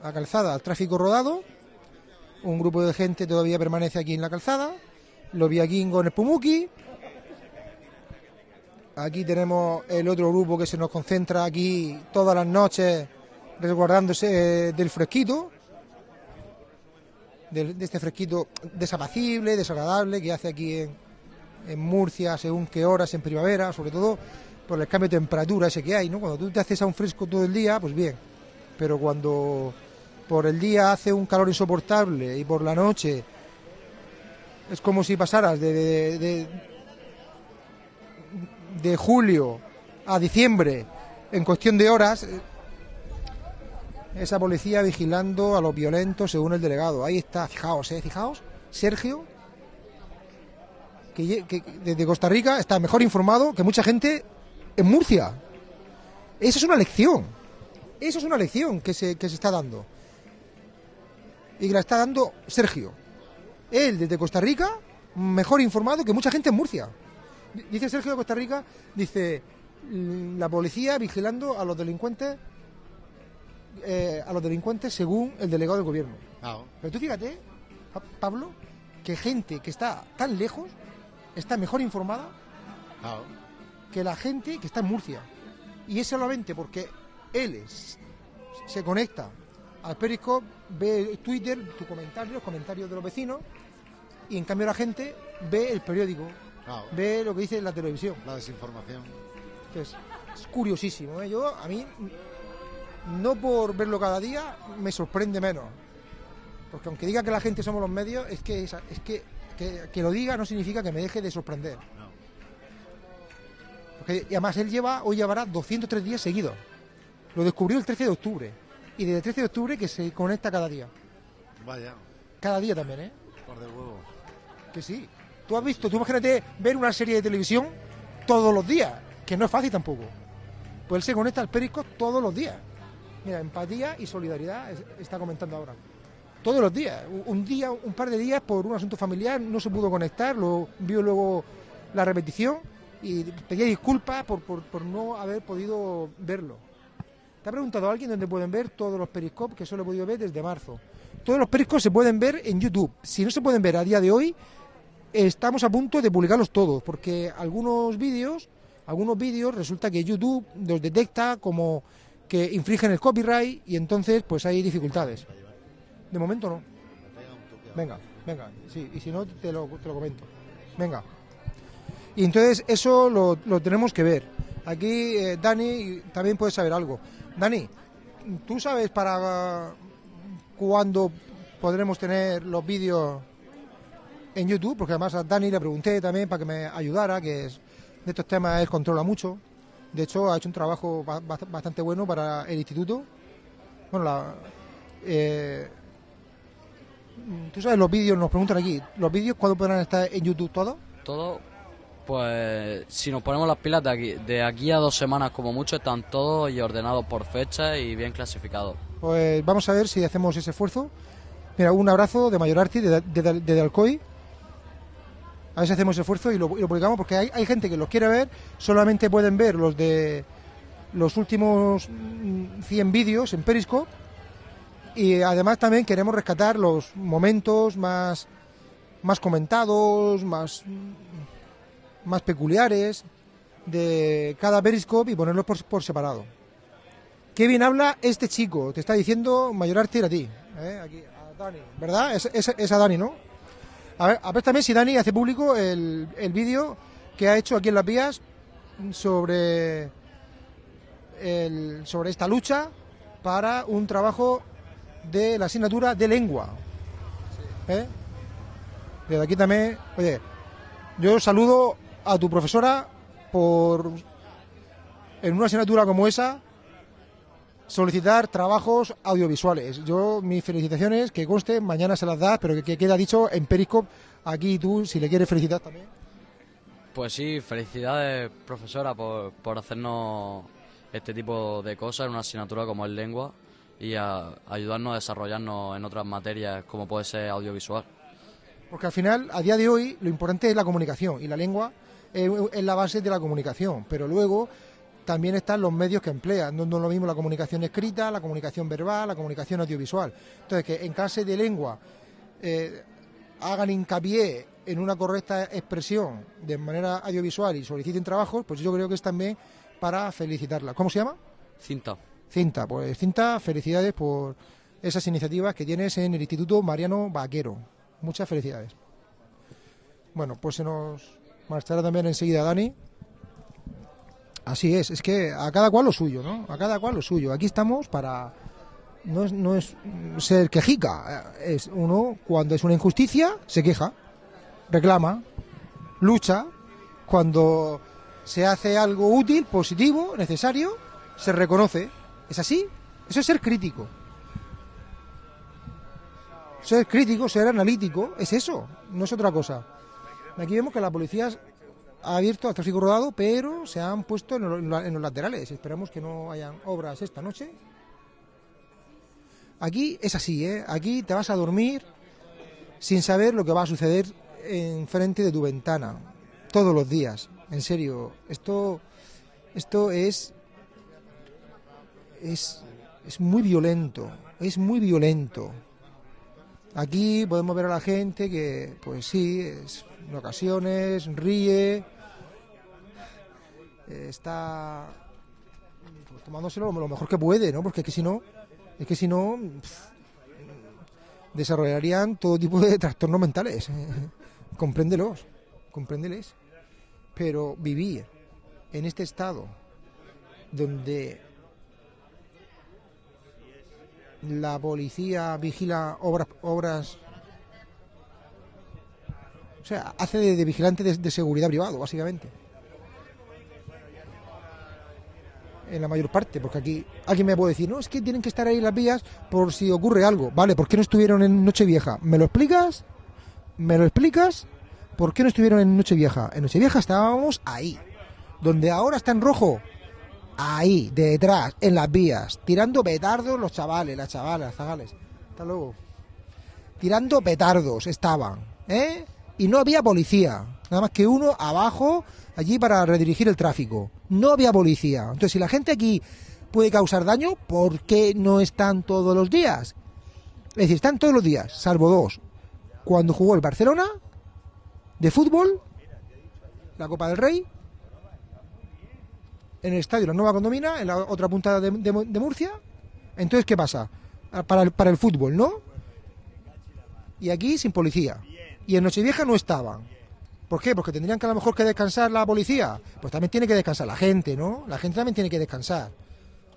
la calzada al tráfico rodado. Un grupo de gente todavía permanece aquí en la calzada. Los viaquingos en el Pumuki. Aquí tenemos el otro grupo que se nos concentra aquí todas las noches resguardándose eh, del fresquito, del- de, este fresquito desapacible, desagradable que hace aquí en, Murcia según qué horas en primavera, sobre todo por el cambio de temperatura ese que hay, ¿no? Cuando tú te haces a un fresco todo el día, pues bien, pero cuando por el día hace un calor insoportable y por la noche es como si pasaras de, de- de- de julio a diciembre en cuestión de horas, eh, esa policía vigilando a los violentos según el delegado. Ahí está, fijaos, ¿eh? Fijaos, Sergio, que, que desde Costa Rica está mejor informado que mucha gente en Murcia. Eso es una lección. Eso es una lección que se, que se está dando. Y que la está dando Sergio. Él, desde Costa Rica, mejor informado que mucha gente en Murcia. Dice Sergio de Costa Rica, dice, "Mm, la policía vigilando a los delincuentes eh, a los delincuentes según el delegado del gobierno. Claro. Pero tú fíjate, Pa- Pablo, que gente que está tan lejos está mejor informada Claro. que la gente que está en Murcia. Y es solamente porque él es- se conecta al Periscope, ve Twitter, tu comentario, los comentarios de los vecinos, y en cambio la gente ve el periódico, Claro. ve lo que dice la televisión. La desinformación. que es, es curiosísimo. ¿eh? Yo, a mí, no por verlo cada día, me sorprende menos. Porque aunque diga que la gente somos los medios, es que, es, es que, que, que lo diga no significa que me deje de sorprender. Porque, y además él lleva, hoy llevará 203 días seguidos. Lo descubrió el 13 de octubre. Y desde el 13 de octubre que se conecta cada día. Vaya, Cada día también, ¿eh? por de huevo. Que sí. Tú has visto, tú imagínate ver una serie de televisión todos los días, que no es fácil tampoco. Pues él se conecta al Periscope todos los días. Mira, empatía y solidaridad es- está comentando ahora. Todos los días. Un- día, un par de días por un asunto familiar no se pudo conectar, lo vio luego la repetición y pedía disculpas por, por, por no haber podido verlo. ¿Te ha preguntado alguien dónde pueden ver todos los periscopes que solo he podido ver desde marzo? Todos los periscopes se pueden ver en YouTube. Si no se pueden ver a día de hoy, estamos a punto de publicarlos todos, porque algunos vídeos, algunos vídeos resulta que YouTube los detecta como que infringen el copyright y entonces pues hay dificultades. De momento no. Venga, venga, sí, y si no te lo, te lo comento. Venga. Y entonces eso lo, lo tenemos que ver. Aquí eh, Dani también puede saber algo. Dani, ¿tú sabes para cuándo podremos tener los vídeos en YouTube? Porque además a Dani le pregunté también para que me ayudara, que de estos temas él controla mucho. De hecho, ha hecho un trabajo ba- bast- bastante bueno para el instituto. Bueno, la, eh, tú sabes los vídeos, nos preguntan aquí, ¿los vídeos cuándo podrán estar en YouTube todos? Todo, pues si nos ponemos las pilas de aquí, de aquí a dos semanas como mucho, están todos y ordenados por fecha y bien clasificados. Pues vamos a ver si hacemos ese esfuerzo. Mira, un abrazo de Mayor Arti, de, de, de Alcoy. A si hacemos esfuerzo y lo, publicamos, porque hay, gente que los quiere ver, solamente pueden ver los de los últimos mm, 100 vídeos en Periscope. Y además también queremos rescatar los momentos más, más comentados, más, mm, más peculiares de cada Periscope y ponerlos por, por separado. Qué bien habla este chico, te está diciendo Mayor Arte a ti, ¿eh? Aquí, a Dani, ¿verdad? Es, es- es a Dani, ¿no? A ver, a ver también si Dani hace público el, el vídeo que ha hecho aquí en Las Vías sobre, el, sobre esta lucha para un trabajo de la asignatura de lengua. ¿Eh? Desde aquí también, oye, yo saludo a tu profesora por, en una asignatura como esa, solicitar trabajos audiovisuales. Yo, mis felicitaciones, que conste, mañana se las das, pero que, que queda dicho en Periscope, aquí tú, si le quieres felicitar también. Pues sí, felicidades, profesora, por, por hacernos este tipo de cosas en una asignatura como es lengua y a ayudarnos a desarrollarnos en otras materias como puede ser audiovisual. Porque al final, a día de hoy, lo importante es la comunicación y la lengua es, es la base de la comunicación, pero luego también están los medios que emplean, no no es lo mismo la comunicación escrita, la comunicación verbal, la comunicación audiovisual. Entonces, que en clase de lengua eh, hagan hincapié en una correcta expresión de manera audiovisual y soliciten trabajos, pues yo creo que es también para felicitarla. ¿Cómo se llama? Cinta. Cinta, pues Cinta, felicidades por esas iniciativas que tienes en el Instituto Mariano Vaquero. Muchas felicidades. Bueno, pues se nos marchará también enseguida Dani. Así es, es que a cada cual lo suyo, ¿no? A cada cual lo suyo. Aquí estamos para no es, no es ser quejica, eh, es uno cuando es una injusticia se queja, reclama, lucha, cuando se hace algo útil, positivo, necesario, se reconoce. ¿Es así? Eso es ser crítico. Ser crítico, ser analítico, es eso, no es otra cosa. Aquí vemos que la policía abierto al tráfico rodado, pero se han puesto en, lo- en los laterales. Esperamos que no hayan obras esta noche. Aquí es así, ¿eh? Aquí te vas a dormir sin saber lo que va a suceder enfrente de tu ventana todos los días. En serio, esto, esto es, es, es muy violento, es muy violento. Aquí podemos ver a la gente que, pues sí, es- en ocasiones ríe, eh, está pues, tomándoselo lo mejor que puede, ¿no? Porque es que si no, es que si no, desarrollarían todo tipo de trastornos mentales. compréndelos, compréndeles. Pero vivir en este estado donde la policía vigila obras, obras o sea, hace de, de vigilante de, seguridad privado, básicamente. En la mayor parte, porque aquí alguien me puede decir, no, es que tienen que estar ahí las vías por si ocurre algo. Vale, ¿por qué no estuvieron en Nochevieja? ¿Me lo explicas? ¿Me lo explicas? ¿Por qué no estuvieron en Nochevieja? En Nochevieja estábamos ahí. Donde ahora está en rojo, ahí, detrás, en las vías, tirando petardos los chavales, las chavalas, las zagales. Hasta luego. Tirando petardos estaban, ¿eh? Y no había policía, nada más que uno abajo, allí para redirigir el tráfico. No había policía. Entonces, si la gente aquí puede causar daño, ¿por qué no están todos los días? Es decir, están todos los días, salvo dos. Cuando jugó el Barcelona, de fútbol, la Copa del Rey, en el estadio La Nueva Condomina, en la otra punta de, de- Murcia. Entonces, ¿qué pasa? Ah, Para el, para el fútbol, ¿no? Y aquí sin policía. Y en Nochevieja no estaban. ¿Por qué? Porque tendrían que a lo mejor que descansar la policía. Pues también tiene que descansar la gente, ¿no? La gente también tiene que descansar.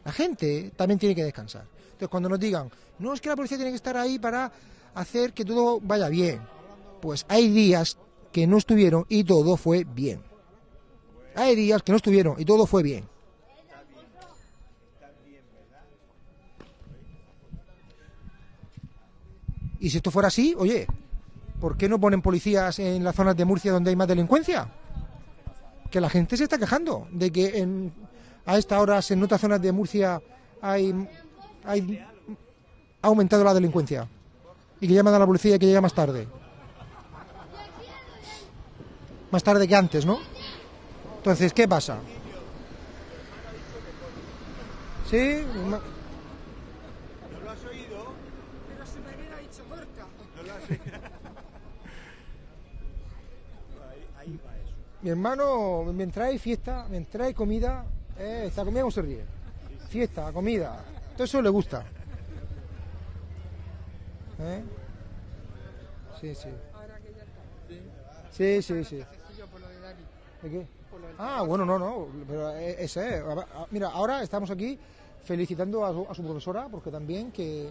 La gente también tiene que descansar. Entonces, cuando nos digan, no es que la policía tiene que estar ahí para hacer que todo vaya bien. Pues hay días que no estuvieron y todo fue bien. Hay días que no estuvieron y todo fue bien. Y si esto fuera así, oye, ¿por qué no ponen policías en las zonas de Murcia donde hay más delincuencia? Que la gente se está quejando de que a esta hora en otras zonas de Murcia hay, hay ha aumentado la delincuencia y que llaman a la policía y que llega más tarde. Más tarde que antes, ¿no? Entonces, ¿qué pasa? ¿Sí? ¿No lo has oído? Pero su marido ha dicho corta. ¿No lo has oído? Ahí, ahí va eso. Mi hermano, mientras hay fiesta, mientras hay comida, eh, esta comida no se ríe. Fiesta, comida, todo eso le gusta. ¿Eh? Sí, sí. Sí, sí, sí. ¿De qué? Ah, bueno, no, no, pero eh, ese, ah, mira, ahora estamos aquí felicitando a su, profesora porque también que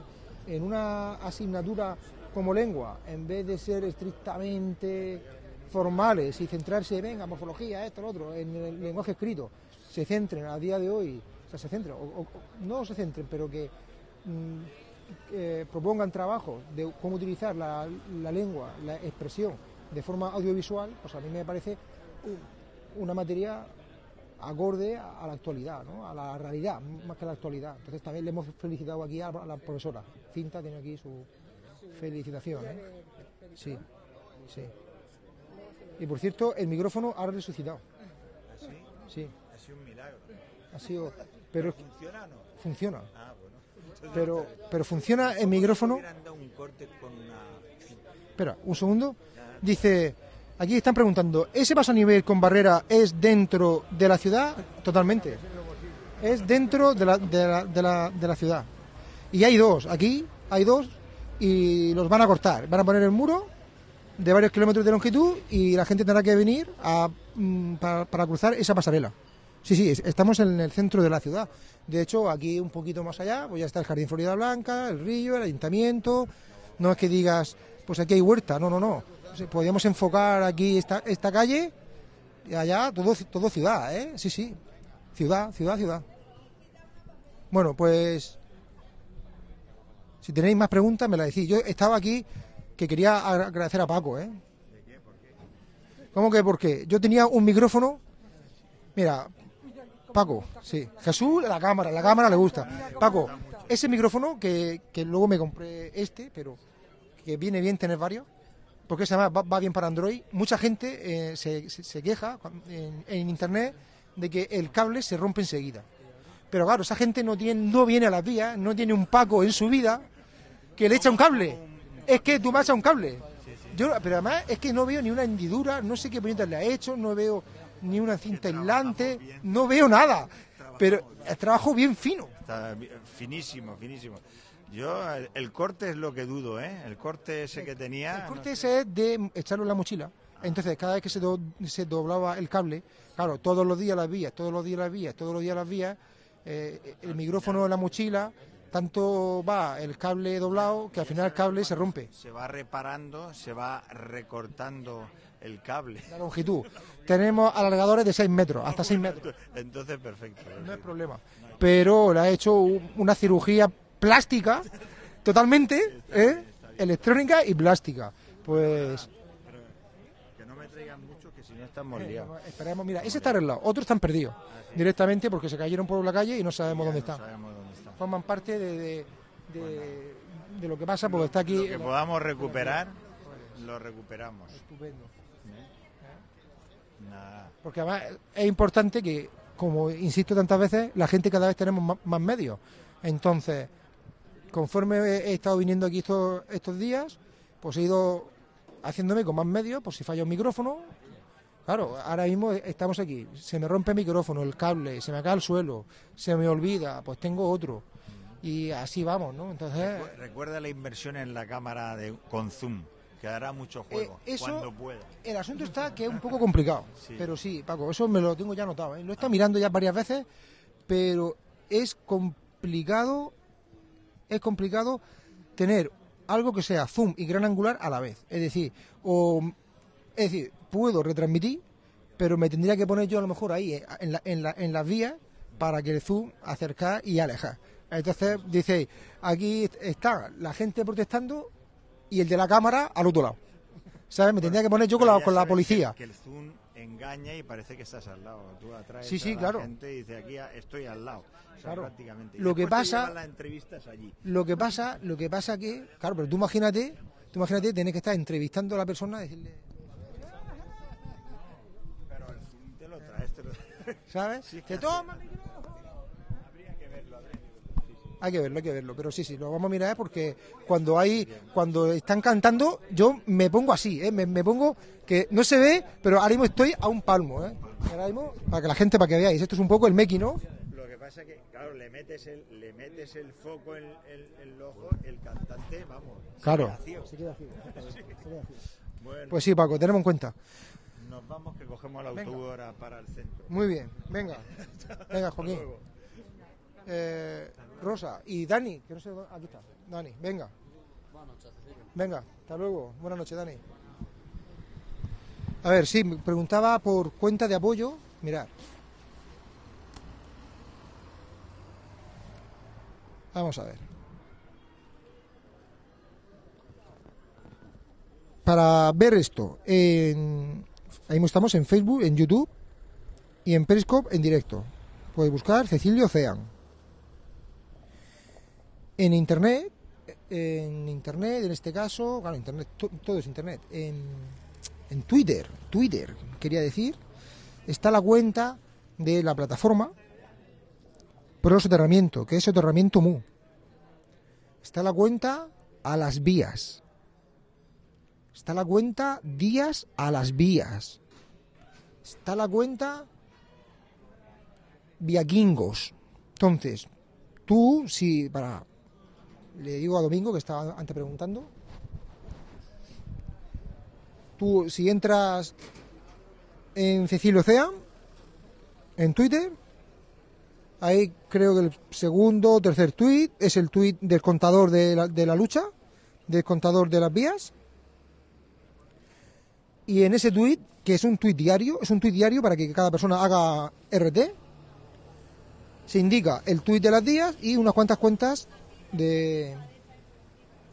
en una asignatura como lengua, en vez de ser estrictamente formales y centrarse, venga, morfología, esto, lo otro, en el lenguaje escrito, se centren a día de hoy sea, se centren, o, o- no se centren, pero que mm, eh, propongan trabajos de cómo utilizar la, lengua, la expresión de forma audiovisual, pues a mí me parece una materia acorde a, la actualidad, ¿no? a la realidad, más que a la actualidad. Entonces también le hemos felicitado aquí a, la- profesora. Cinta tiene aquí su felicitación. ¿eh? Sí, sí. Y por cierto, el micrófono ha resucitado. Sí, Ha sido un milagro. ha sido... Pero ¿Funciona o no? funciona. Ah, bueno. Pero, pero funciona el micrófono... hubieran dado un corte con una... Espera, un segundo. Dice, aquí están preguntando, ¿ese paso a nivel con barrera es dentro de la ciudad? Totalmente. Es dentro de la, de la, de la, de la ciudad. Y hay dos, aquí hay dos y los van a cortar. Van a poner el muro de varios kilómetros de longitud y la gente tendrá que venir a, mm, para, para cruzar esa pasarela. Sí, sí, es- estamos en el centro de la ciudad. De hecho, aquí un poquito más allá, pues ya está el Jardín Florida Blanca, el río, el ayuntamiento. No es que digas, pues aquí hay huerta, no, no, no. O sea, Podríamos enfocar aquí esta, calle y allá todo, todo ciudad, ¿eh? Sí, sí. Ciudad, ciudad, ciudad. Bueno, pues si tenéis más preguntas me las decís. Yo estaba aquí que quería agra- agradecer a Paco, ¿eh? ¿Cómo que por qué? Yo tenía un micrófono. Mira, Paco, sí. Jesús, la cámara, la cámara le gusta. Paco, ese micrófono que, que luego me compré este, pero que viene bien tener varios, porque se llama, va, va bien para Android. Mucha gente eh, se, se- se queja en, en internet de que el cable se rompe enseguida. Pero claro, esa gente no, tiene, no viene a las vías, no tiene un Paco en su vida que le echa un cable. Es que tú vas a un cable. Yo, pero además es que no veo ni una hendidura, no sé qué puñetas le ha hecho, no veo ni una cinta aislante, no veo nada. Pero el trabajo bien fino. Está finísimo, finísimo. Yo, el, el corte es lo que dudo, ¿eh? El corte ese que tenía... El corte ese es de echarlo en la mochila. Entonces, cada vez que se, do- se doblaba el cable, claro, todos los días las vías, todos los días las vías, todos los días las vías, eh, el micrófono en la mochila, tanto va el cable doblado que al final el cable se rompe. Se va reparando, se va recortando el cable. La longitud. Tenemos alargadores de 6 metros, hasta 6 metros. Entonces, perfecto. No es problema. Pero le ha hecho una cirugía plástica, totalmente, ¿eh? electrónica y plástica. Pues Que no me traigan mucho, que si no estamos liados. esperemos, mira, ese está arreglado, otros están perdidos directamente porque se cayeron por la calle y no sabemos dónde están. Forman parte de, de, de- de lo que pasa porque está aquí. Lo que podamos recuperar, lo recuperamos. Estupendo. Nada. Porque además es importante que, como insisto tantas veces, la gente cada vez tenemos más, más medios. Entonces, conforme he estado viniendo aquí estos, estos días, pues he ido haciéndome con más medios, por si falla un micrófono. Claro, ahora mismo estamos aquí, se me rompe el micrófono, el cable, se me cae al suelo, se me olvida, pues tengo otro. Y así vamos, ¿no? Entonces, Recu- Recuerda la inversión en la cámara de, con zoom, que hará mucho juego Eh, eso- cuando pueda. El asunto está que es un poco complicado. Sí. Pero sí, Paco, eso me lo tengo ya anotado. ¿eh? Lo he estado mirando ya varias veces, pero es complicado, es complicado tener algo que sea zoom y gran angular a la vez. Es decir, o, es decir, puedo retransmitir, pero me tendría que poner yo a lo mejor ahí, eh, en, la, en, la- en las vías, para que el zoom acercar y alejar. Entonces, dice, aquí está la gente protestando y el de la cámara al otro lado. ¿Sabes? Me tendría que poner yo con la, con la policía. Que, que el zoom engaña y parece que estás al lado. Tú atraes Sí, sí, a la claro. gente y dices aquí estoy al lado. O sea, Claro. prácticamente. Y Lo que pasa- las entrevistas allí. Lo que pasa, lo que pasa que, claro, pero tú imagínate, tú imagínate tener que estar entrevistando a la persona y decirle, Pero el te lo traes, te lo ¿sabes? Sí, Te toma. Hay que verlo, hay que verlo, pero sí, sí, lo vamos a mirar porque cuando hay, cuando están cantando, yo me pongo así, ¿eh? me, me pongo que no se ve, pero ahora mismo estoy a un palmo, ¿eh? Ahora mismo, para que la gente, para que veáis, esto es un poco el Meki, ¿no? Lo que pasa es que, claro, le metes el, le metes el foco en el, el ojo, el cantante, vamos. se Claro. queda ciego. Se queda ciego, se queda ciego. Bueno, Pues sí, Paco, tenemos en cuenta. nos vamos que cogemos el autobús ahora para el centro. Muy bien, venga, venga, Joaquín. Eh, Rosa y Dani, que no sé, dónde- aquí está, Dani, venga. Venga, hasta luego. Buenas noches, Dani. A ver, sí, me preguntaba por cuenta de apoyo. Mirad. Vamos a ver. Para ver esto, en, ahí estamos en Facebook, en YouTube y en Periscope en directo. Podéis buscar Cecilio Ocean. En internet, en internet, en este caso, claro, internet, to- todo es internet. En, en Twitter, Twitter, quería decir, está la cuenta de la plataforma Pro Soterramiento, que es Soterramiento Mu. Está la cuenta a las vías. Está la cuenta días a las vías. Está la cuenta viaquingos. Entonces, tú, si para. Le digo a Domingo que estaba antes preguntando. Tú, si entras en Cecilio Ocean, en Twitter, ahí creo que el segundo o tercer tweet es el tweet del contador de la, de la lucha, del contador de las vías. Y en ese tweet, que es un tweet diario, es un tweet diario para que cada persona haga RT, se indica el tweet de las días y unas cuantas cuentas de,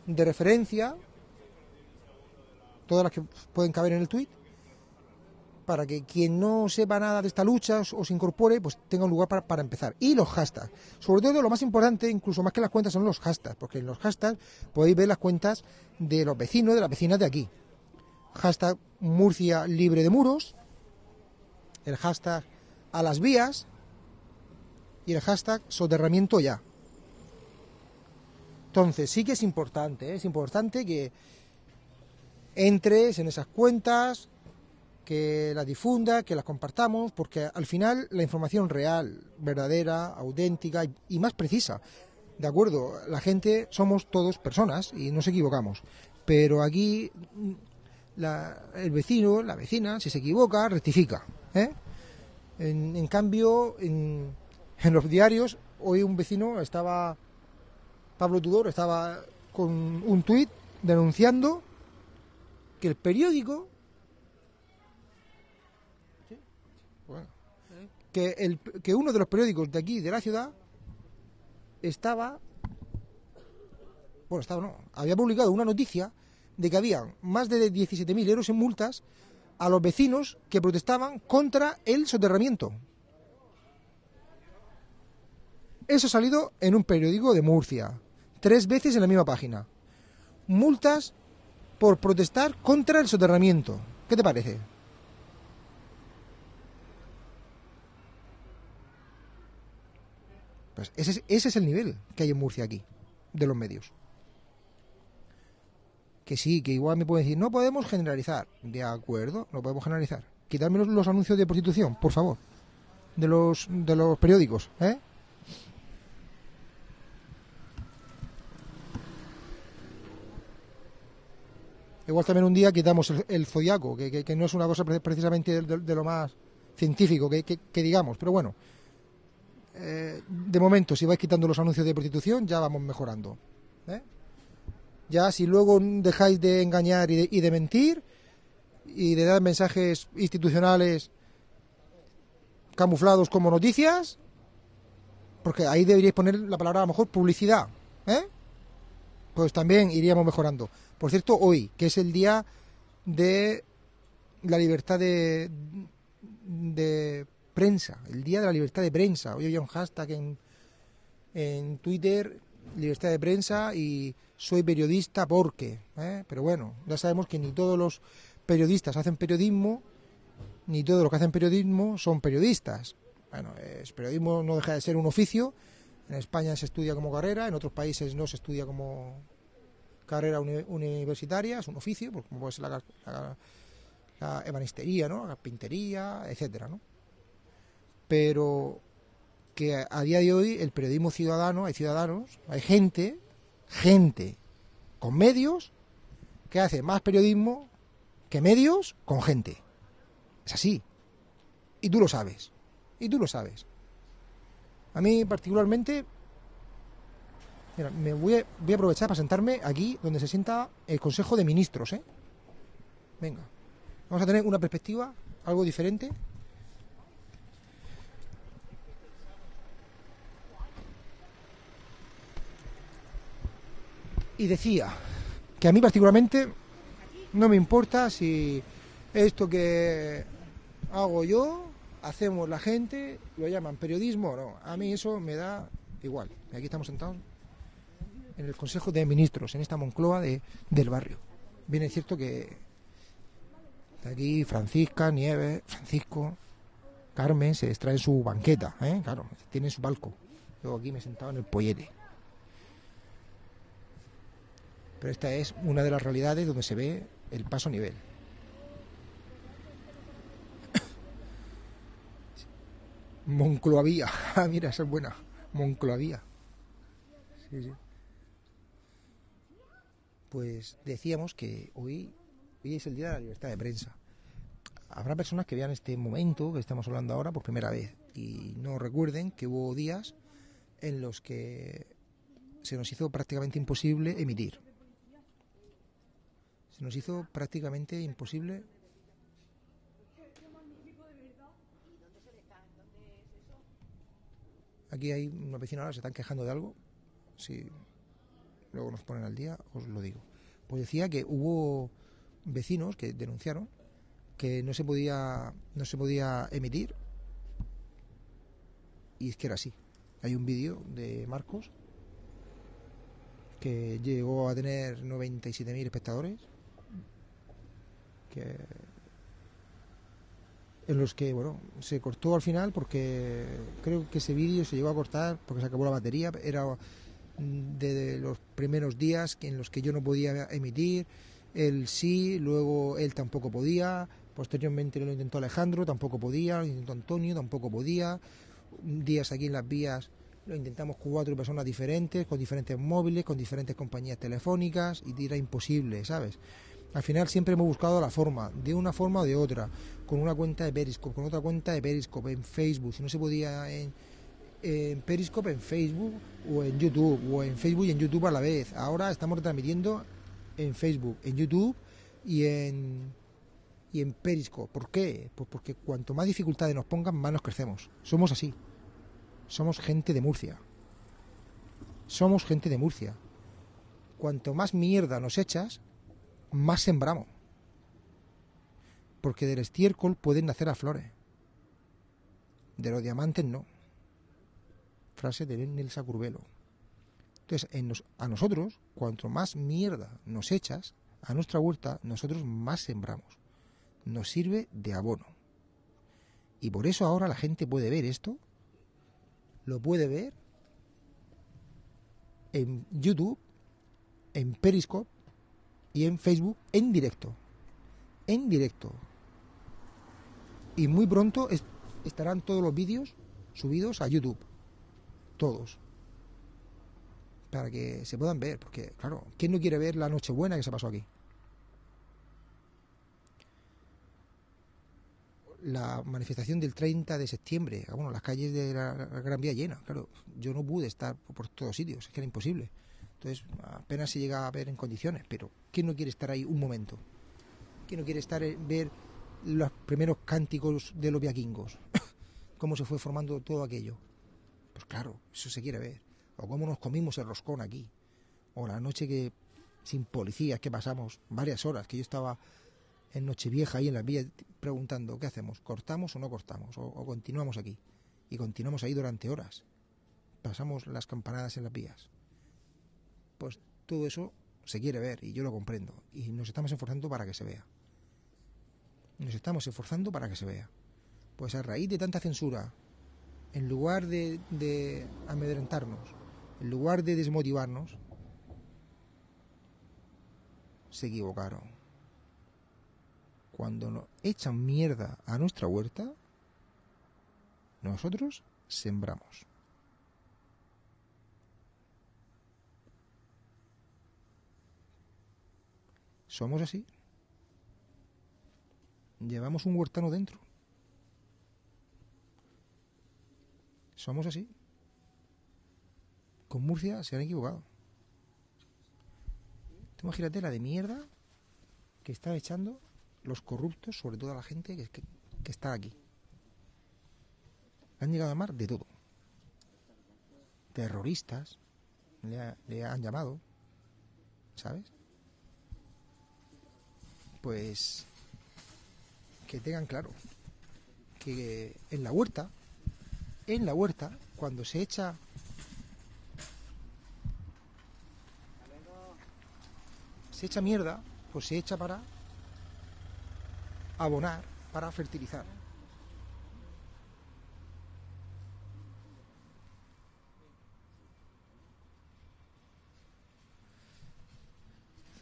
de referencia, todas las que pueden caber en el tweet, para que quien no sepa nada de esta lucha o se incorpore, pues tenga un lugar para, para empezar. Y los hashtags. Sobre todo lo más importante, incluso más que las cuentas, son los hashtags, porque en los hashtags podéis ver las cuentas de los vecinos, de las vecinas de aquí. Hashtag Murcia libre de muros, el hashtag a las vías y el hashtag soterramiento ya. Entonces sí que es importante, ¿eh? es importante que entres en esas cuentas, que las difundas, que las compartamos, porque al final la información real, verdadera, auténtica y, y más precisa. De acuerdo, la gente somos todos personas y nos equivocamos. Pero aquí mm, la- el vecino, la vecina, si se equivoca, rectifica. ¿eh? En, en cambio, en, en los diarios, hoy un vecino estaba, Pablo Tudor, estaba con un tuit denunciando que el periódico que, el, que uno de los periódicos de aquí, de la ciudad, estaba, bueno, estaba no, había publicado una noticia de que habían más de 17.000 euros en multas a los vecinos que protestaban contra el soterramiento. Eso ha salido en un periódico de Murcia, tres veces en la misma página. Multas por protestar contra el soterramiento. ¿Qué te parece? Pues ese es, ese es el nivel que hay en Murcia aquí, de los medios. Que sí, que igual me pueden decir, no podemos generalizar. De acuerdo, no podemos generalizar. Quitarme los, los anuncios de prostitución, por favor. De los, de los periódicos, ¿eh? Igual también un día quitamos el, el zodiaco, que, no es una cosa pre- precisamente de, lo más científico que digamos, pero bueno. Eh, de momento, si vais quitando los anuncios de prostitución, ya vamos mejorando. ¿eh? Ya si luego dejáis de engañar y de, y de mentir y de dar mensajes institucionales camuflados como noticias, porque ahí deberíais poner la palabra a lo mejor publicidad, ¿eh? Pues también iríamos mejorando. Por cierto, hoy, que es el día de la libertad de, prensa, el día de la libertad de prensa. Hoy había un hashtag en, en Twitter, libertad de prensa y soy periodista porque. ¿eh? Pero bueno, ya sabemos que ni todos los periodistas hacen periodismo, ni todos los que hacen periodismo son periodistas. Bueno, es, periodismo no deja de ser un oficio. En España se estudia como carrera, en otros países no se estudia como carrera uni- universitaria, es un oficio, pues como puede ser la, la- ebanistería, ¿no? la carpintería, etcétera, ¿no? Pero que a día de hoy el periodismo ciudadano, hay ciudadanos, hay gente, gente con medios que hace más periodismo que medios con gente. Es así. Y tú lo sabes. Y tú lo sabes. A mí particularmente, mira, me voy a, aprovechar para sentarme aquí donde se sienta el Consejo de Ministros, ¿eh? Venga. Vamos a tener una perspectiva algo diferente. Y decía que a mí particularmente no me importa si esto que hago yo, hacemos la gente, lo llaman periodismo o no. A mí eso me da igual. Aquí estamos sentados en el Consejo de Ministros, en esta Moncloa de, del barrio. Bien es cierto que aquí Francisca, Nieves, Francisco, Carmen se extraen su banqueta, ¿eh? claro, tienen su palco. Yo aquí me he sentado en el pollete. Pero esta es una de las realidades donde se ve el paso a nivel. Moncloavía. Ah, mira, esa es buena. Moncloavía. Sí, sí. Pues decíamos que hoy, hoy es el día de la libertad de prensa. Habrá personas que vean este momento que estamos hablando ahora por primera vez y no recuerden que hubo días en los que se nos hizo prácticamente imposible emitir. Se nos hizo prácticamente imposible Aquí hay una vecina ahora, se están quejando de algo. Si luego nos ponen al día, os lo digo. Pues decía que hubo vecinos que denunciaron que no se podía, no se podía emitir. Y es que era así. Hay un vídeo de Marcos que llegó a tener 97.000 espectadores. En los que bueno se cortó al final porque creo que ese vídeo se llegó a cortar porque se acabó la batería era de los primeros días en los que yo no podía emitir él sí luego él tampoco podía posteriormente lo intentó Alejandro tampoco podía lo intentó Antonio tampoco podía. Días aquí en las vías lo intentamos cuatro personas diferentes con diferentes móviles con diferentes compañías telefónicas y era imposible sabes al final siempre hemos buscado la forma, de una forma o de otra, con una cuenta de Periscope, con otra cuenta de Periscope, en Facebook, si no se podía en, en Periscope, en Facebook o en YouTube, o en Facebook y en YouTube a la vez. Ahora estamos transmitiendo en Facebook, en YouTube y en, y en Periscope. ¿Por qué? Pues porque cuanto más dificultades nos pongan, más nos crecemos. Somos así. Somos gente de Murcia. Somos gente de Murcia. Cuanto más mierda nos echas, más sembramos. Porque del estiércol pueden nacer a flores. De los diamantes no. Frase de Nelsa Curvelo. Entonces, en nos, a nosotros, cuanto más mierda nos echas a nuestra huerta, nosotros más sembramos. Nos sirve de abono. Y por eso ahora la gente puede ver esto, lo puede ver en YouTube, en Periscope, y en Facebook en directo. En directo. Y muy pronto estarán todos los vídeos subidos a YouTube. Todos. Para que se puedan ver. Porque, claro, ¿quién no quiere ver la Nochebuena que se pasó aquí? La manifestación del 30 de septiembre, ah, bueno, las calles de la Gran Vía llenas, claro, yo no pude estar por todos sitios, es que era imposible. Entonces apenas se llega a ver en condiciones, pero ¿quién no quiere estar ahí un momento? ¿Quién no quiere estar eh, ver los primeros cánticos de los viaquingos? ¿Cómo se fue formando todo aquello? Pues claro, eso se quiere ver. O cómo nos comimos el roscón aquí. O la noche que, sin policías, que pasamos varias horas, que yo estaba en Nochevieja ahí en las vías preguntando, ¿qué hacemos? ¿Cortamos o no cortamos? O continuamos aquí. Y continuamos ahí durante horas. Pasamos las campanadas en las vías pues todo eso se quiere ver y yo lo comprendo. Y nos estamos esforzando para que se vea. Nos estamos esforzando para que se vea. Pues a raíz de tanta censura, en lugar de, amedrentarnos, en lugar de desmotivarnos, se equivocaron. Cuando nos echan mierda a nuestra huerta, nosotros sembramos. Somos así. Llevamos un huertano dentro. Somos así. Con Murcia se han equivocado. Tú imagínate la de mierda que están echando los corruptos, sobre todo la gente que, está aquí. Han llegado a amar de todo. Terroristas, le, le han llamado. ¿sabes? Pues que tengan claro que en la huerta, en la huerta, cuando se echa se echa mierda, pues se echa para abonar, para fertilizar.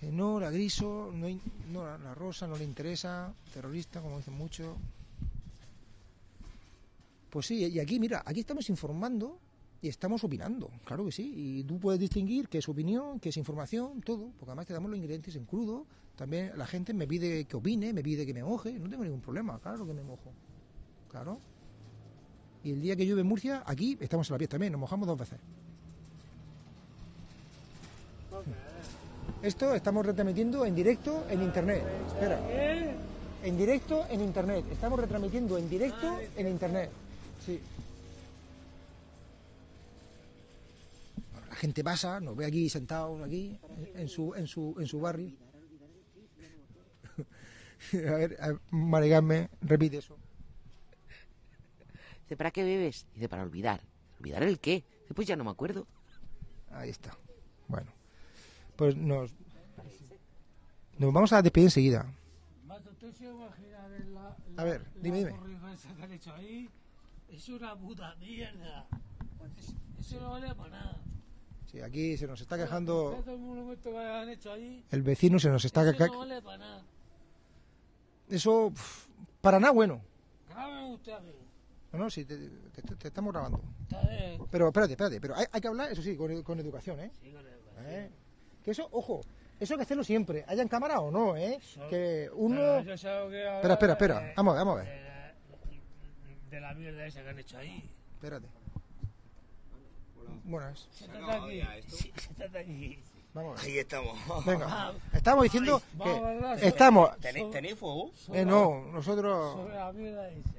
No, la griso, no, no, la- rosa no le interesa, terrorista, como dicen mucho. Pues sí, y aquí, mira, aquí estamos informando y estamos opinando, claro que sí. Y tú puedes distinguir qué es opinión, qué es información, todo, porque además te damos los ingredientes en crudo. También la gente me pide que opine, me pide que me moje, no tengo ningún problema, claro que me mojo. Claro. Y el día que llueve en Murcia, aquí estamos en la piel también, nos mojamos dos veces. Esto estamos retransmitiendo en directo en internet. Espera. En directo en internet. Estamos retransmitiendo en directo en internet. Sí. Bueno, La gente pasa, nos ve aquí sentados aquí en, en su en su en su barrio. a ver, a ver, Marigarme, repite eso. Dice, ¿para qué bebes? Dice, para olvidar. ¿Olvidar el qué? Dice, pues ya no me acuerdo. Ahí está. Bueno, pues nos nos vamos a despedir enseguida. Mato, ¿tú se imaginas ver la, A ver, dime, dime. Es una puta mierda. Es- Eso no vale para nada. Sí, aquí se nos está quejando el vecino, se nos está eso ca- no vale para nada. eso para nada bueno. Grábeme usted a mí. No, no, sí, te, te- te- te estamos grabando. Pero espérate, espérate, pero hay, hay que hablar, eso sí, con, con educación, ¿eh? Sí, con el- ¿Eh? Que eso, ojo, eso hay que hacerlo siempre, haya en cámara o no, ¿eh? Que uno... Pero que Espera, espera, espera, de- vamos a ver, vamos a ver. De la mierda esa que han hecho ahí. Espérate. Buenas. Siéntate aquí. Sí, Siéntate aquí. Vamos. Ahí estamos. Venga, estamos diciendo que estamos... ¿Tenéis, ¿Tenéis fuego? Eh, no, nosotros Sobre la mierda esa.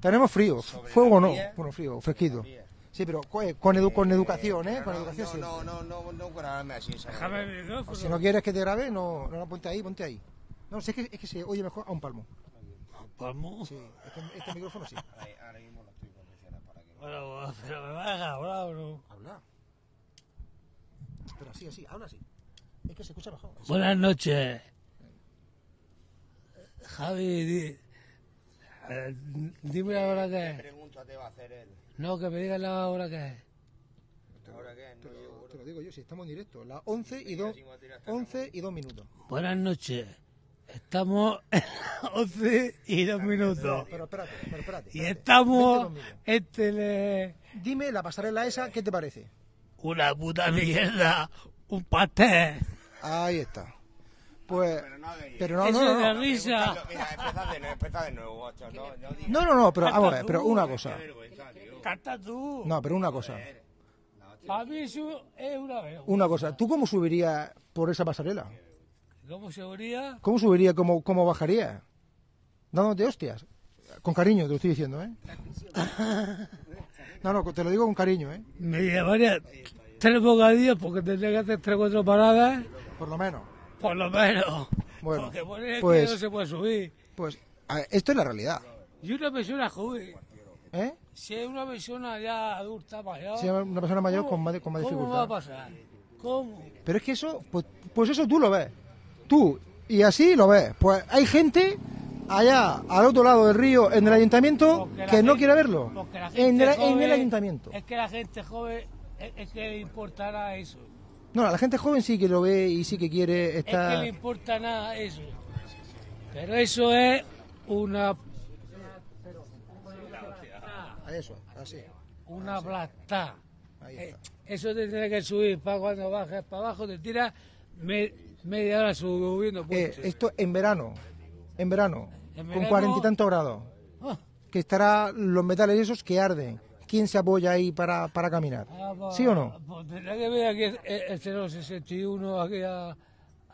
tenemos frío, Sobre fuego no, bueno, frío, fresquito. Sí, pero eh, con, edu- con educación, ¿eh? Con no, educación no, sí. no, no, no, no, grabadme así. Déjame el micrófono. Si no quieres que te grabe, no, no, no, ponte ahí, ponte ahí. No, sé que, es que se oye mejor a un palmo. Palmo. Sí, este, este micrófono sí. Ahora mismo lo estoy condicionando para que no. Bueno, pero me vas a hablar o no. Habla. Pero así, así, habla así. Es que se escucha mejor. Buenas noches. Javi, di- eh, dime la hora que es. Pregunta te va a hacer él. No, que me digas la hora que es. ¿Ahora qué? Te No lo, llego. te lo digo yo, si estamos en directo. Las 11 y 2, 11 y 2 minutos. Buenas noches. Estamos en las 11 y 2 minutos. Pero espérate, pero espérate. Y espérate. estamos Vente conmigo. en tele... Dime la pasarela esa, ¿qué te parece? Una puta mierda. Un pastel. Ahí está. Pues, Pero no no, no, de no. risa. Mira, empezad de nuevo, empezad de nuevo. No, no. No, no, no, pero vamos a ver, pero una cosa. Canta tú. No, pero una cosa. Para mí eso es una vergüenza. Una cosa. ¿Tú cómo subirías por esa pasarela? ¿Cómo subiría, cómo, cómo bajaría? Dándote hostias. Con cariño te lo estoy diciendo, ¿eh? No, no, te lo digo con cariño, ¿eh? Me llevaría tres bocadillos porque tendría que hacer tres o cuatro paradas, Por lo menos. por lo menos. Bueno, porque poner pues- que no se puede subir. Pues ver, esto es la realidad, Y una persona joven, ¿eh? si es una persona ya adulta, mayor. Si es una persona mayor con más, con más ¿Cómo va a dificultad. pasar? ¿Cómo? Pero es que eso, pues, pues eso tú lo ves. Tú, y así lo ves. Pues hay gente allá, al otro lado del río, en el ayuntamiento, que no quiere verlo. En el, en el joven- ayuntamiento. Es que la gente joven es, es que le importará eso. No, la gente joven sí que lo ve y sí que quiere Es que estar... le importa nada eso. Pero eso es una Eso, así. una plata. Eh, eso te tiene que subir para cuando bajes para abajo, te tira me- media hora subiendo. Eh, esto en verano, en verano, En con cuarenta y tantos grados, Ah, que estará los metales esos que arden. ¿Quién se apoya ahí para, para caminar? ah, pues- ¿Sí o no? Pues tendrá que ver aquí el, el 061 aquí a,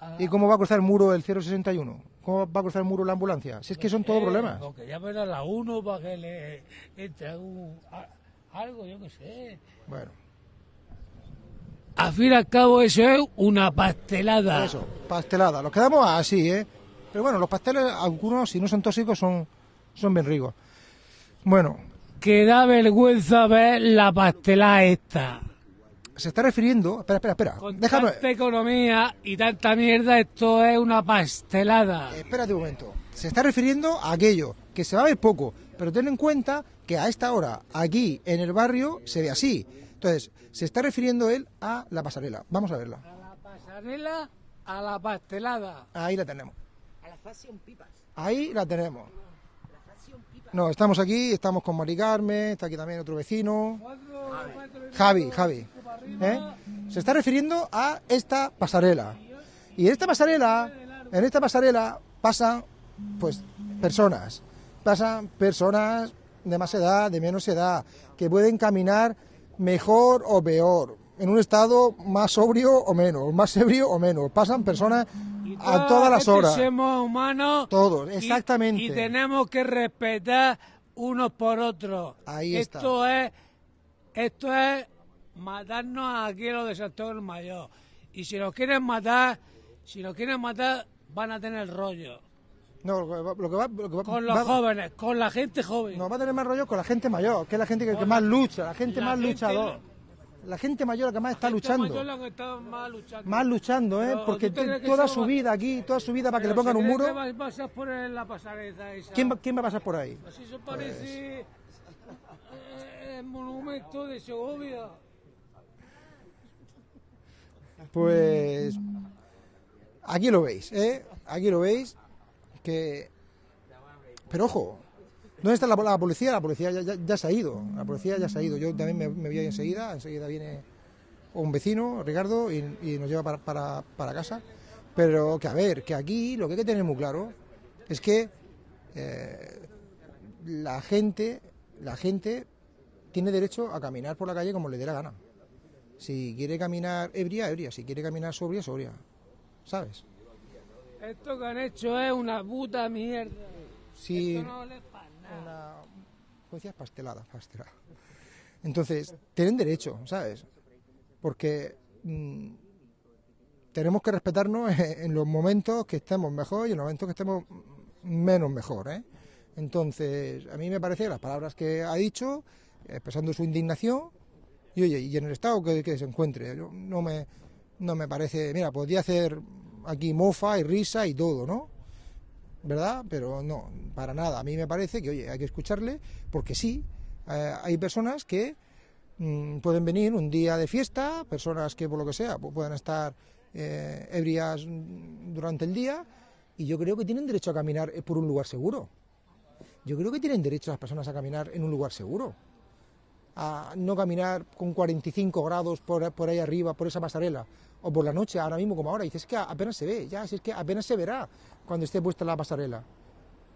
a- ¿Y cómo va a cruzar el muro el 061? ¿Cómo va a cruzar el muro la ambulancia? Si es que son todos Eh, problemas. Porque llamen a la 1 para que le entre algún, a- algo, yo qué sé. Bueno. Al fin y al cabo eso es una pastelada. Eso, pastelada. Los quedamos así, ¿eh? Pero bueno, los pasteles, algunos, si no son tóxicos, son, son bien ricos. Bueno, Que da vergüenza ver la pastelada esta. se está refiriendo... Espera, espera, espera. Con Déjame... tanta economía y tanta mierda, esto es una pastelada. Espérate un momento. Se está refiriendo a aquello, que se va a ver poco, pero ten en cuenta que a esta hora, aquí en el barrio, se ve así. Entonces, se está refiriendo él a la pasarela. Vamos a verla. La pasarela a la pastelada. Ahí la tenemos. A la fashion pipas. Ahí la tenemos. No, estamos aquí, estamos con Mari Carmen, está aquí también otro vecino. Javi, Javi. ¿eh? Se está refiriendo a esta pasarela. Y en esta pasarela, en esta pasarela pasan, pues, personas. Pasan personas de más edad, de menos edad, que pueden caminar mejor o peor, en un estado más sobrio o menos, más ebrio o menos. Pasan personas a todas las horas. Somos humanos. Todos, exactamente. Y, tenemos que respetar unos por otros. Ahí está. esto es, esto es matarnos aquí a los de Santo del Mayor. Y si nos quieren matar, si nos quieren matar, van a tener rollo. No, lo que va- lo que va- Con los va- jóvenes, con la gente joven. No, va a tener más rollo con la gente mayor, que es la gente que, más lucha, la gente la más gente- luchador. La gente mayor la que más está Gente luchando. mayor la que está más luchando. Más luchando, ¿eh? Pero, Porque ¿tú te crees t- que toda su va- vida aquí, toda su vida para que le pongan ¿se un muro. que vas- vas a en la pasarela esa? ¿Quién va, ¿Quién va a pasar por ahí? Pues eso parece eh, el monumento de Segovia. Pues aquí lo veis, ¿eh? Aquí lo veis que... Pero ojo, ¿dónde está la, la policía? La policía ya, ya- se ha ido, la policía ya se ha ido. Yo también me, voy ahí enseguida, enseguida viene un vecino, Ricardo, y, y nos lleva para, para, para casa. Pero que a ver, que aquí lo que hay que tener muy claro es que eh, la gente, la gente tiene derecho a caminar por la calle como le dé la gana. Si quiere caminar ebria, ebria. Si quiere caminar sobria, sobria. ¿Sabes? Esto que han hecho es una puta mierda. Si Esto no vale para nada. una ¿cómo decías? pastelada, pastelada. Entonces, tienen derecho, ¿sabes? Porque mm, tenemos que respetarnos en, los momentos que estemos mejor y en los momentos que estemos menos mejor, ¿eh? Entonces, a mí me parece las palabras que ha dicho, expresando su indignación, y oye, y en el estado que, que se encuentre, yo- no me, no me parece, mira, podría hacer aquí mofa y risa y todo, ¿no? ¿verdad? Pero no, para nada. A mí me parece que, oye, hay que escucharle, porque sí, eh, hay personas que mm, pueden venir un día de fiesta, personas que por lo que sea pu- puedan estar eh, ebrias mm, durante el día, y yo creo que tienen derecho a caminar eh, por un lugar seguro. Yo creo que tienen derecho las personas a caminar en un lugar seguro. A no caminar con 45 grados por, por ahí arriba, por esa pasarela, o por la noche, ahora mismo como ahora. Dices que apenas se ve, ya, si es que apenas se verá cuando esté puesta la pasarela.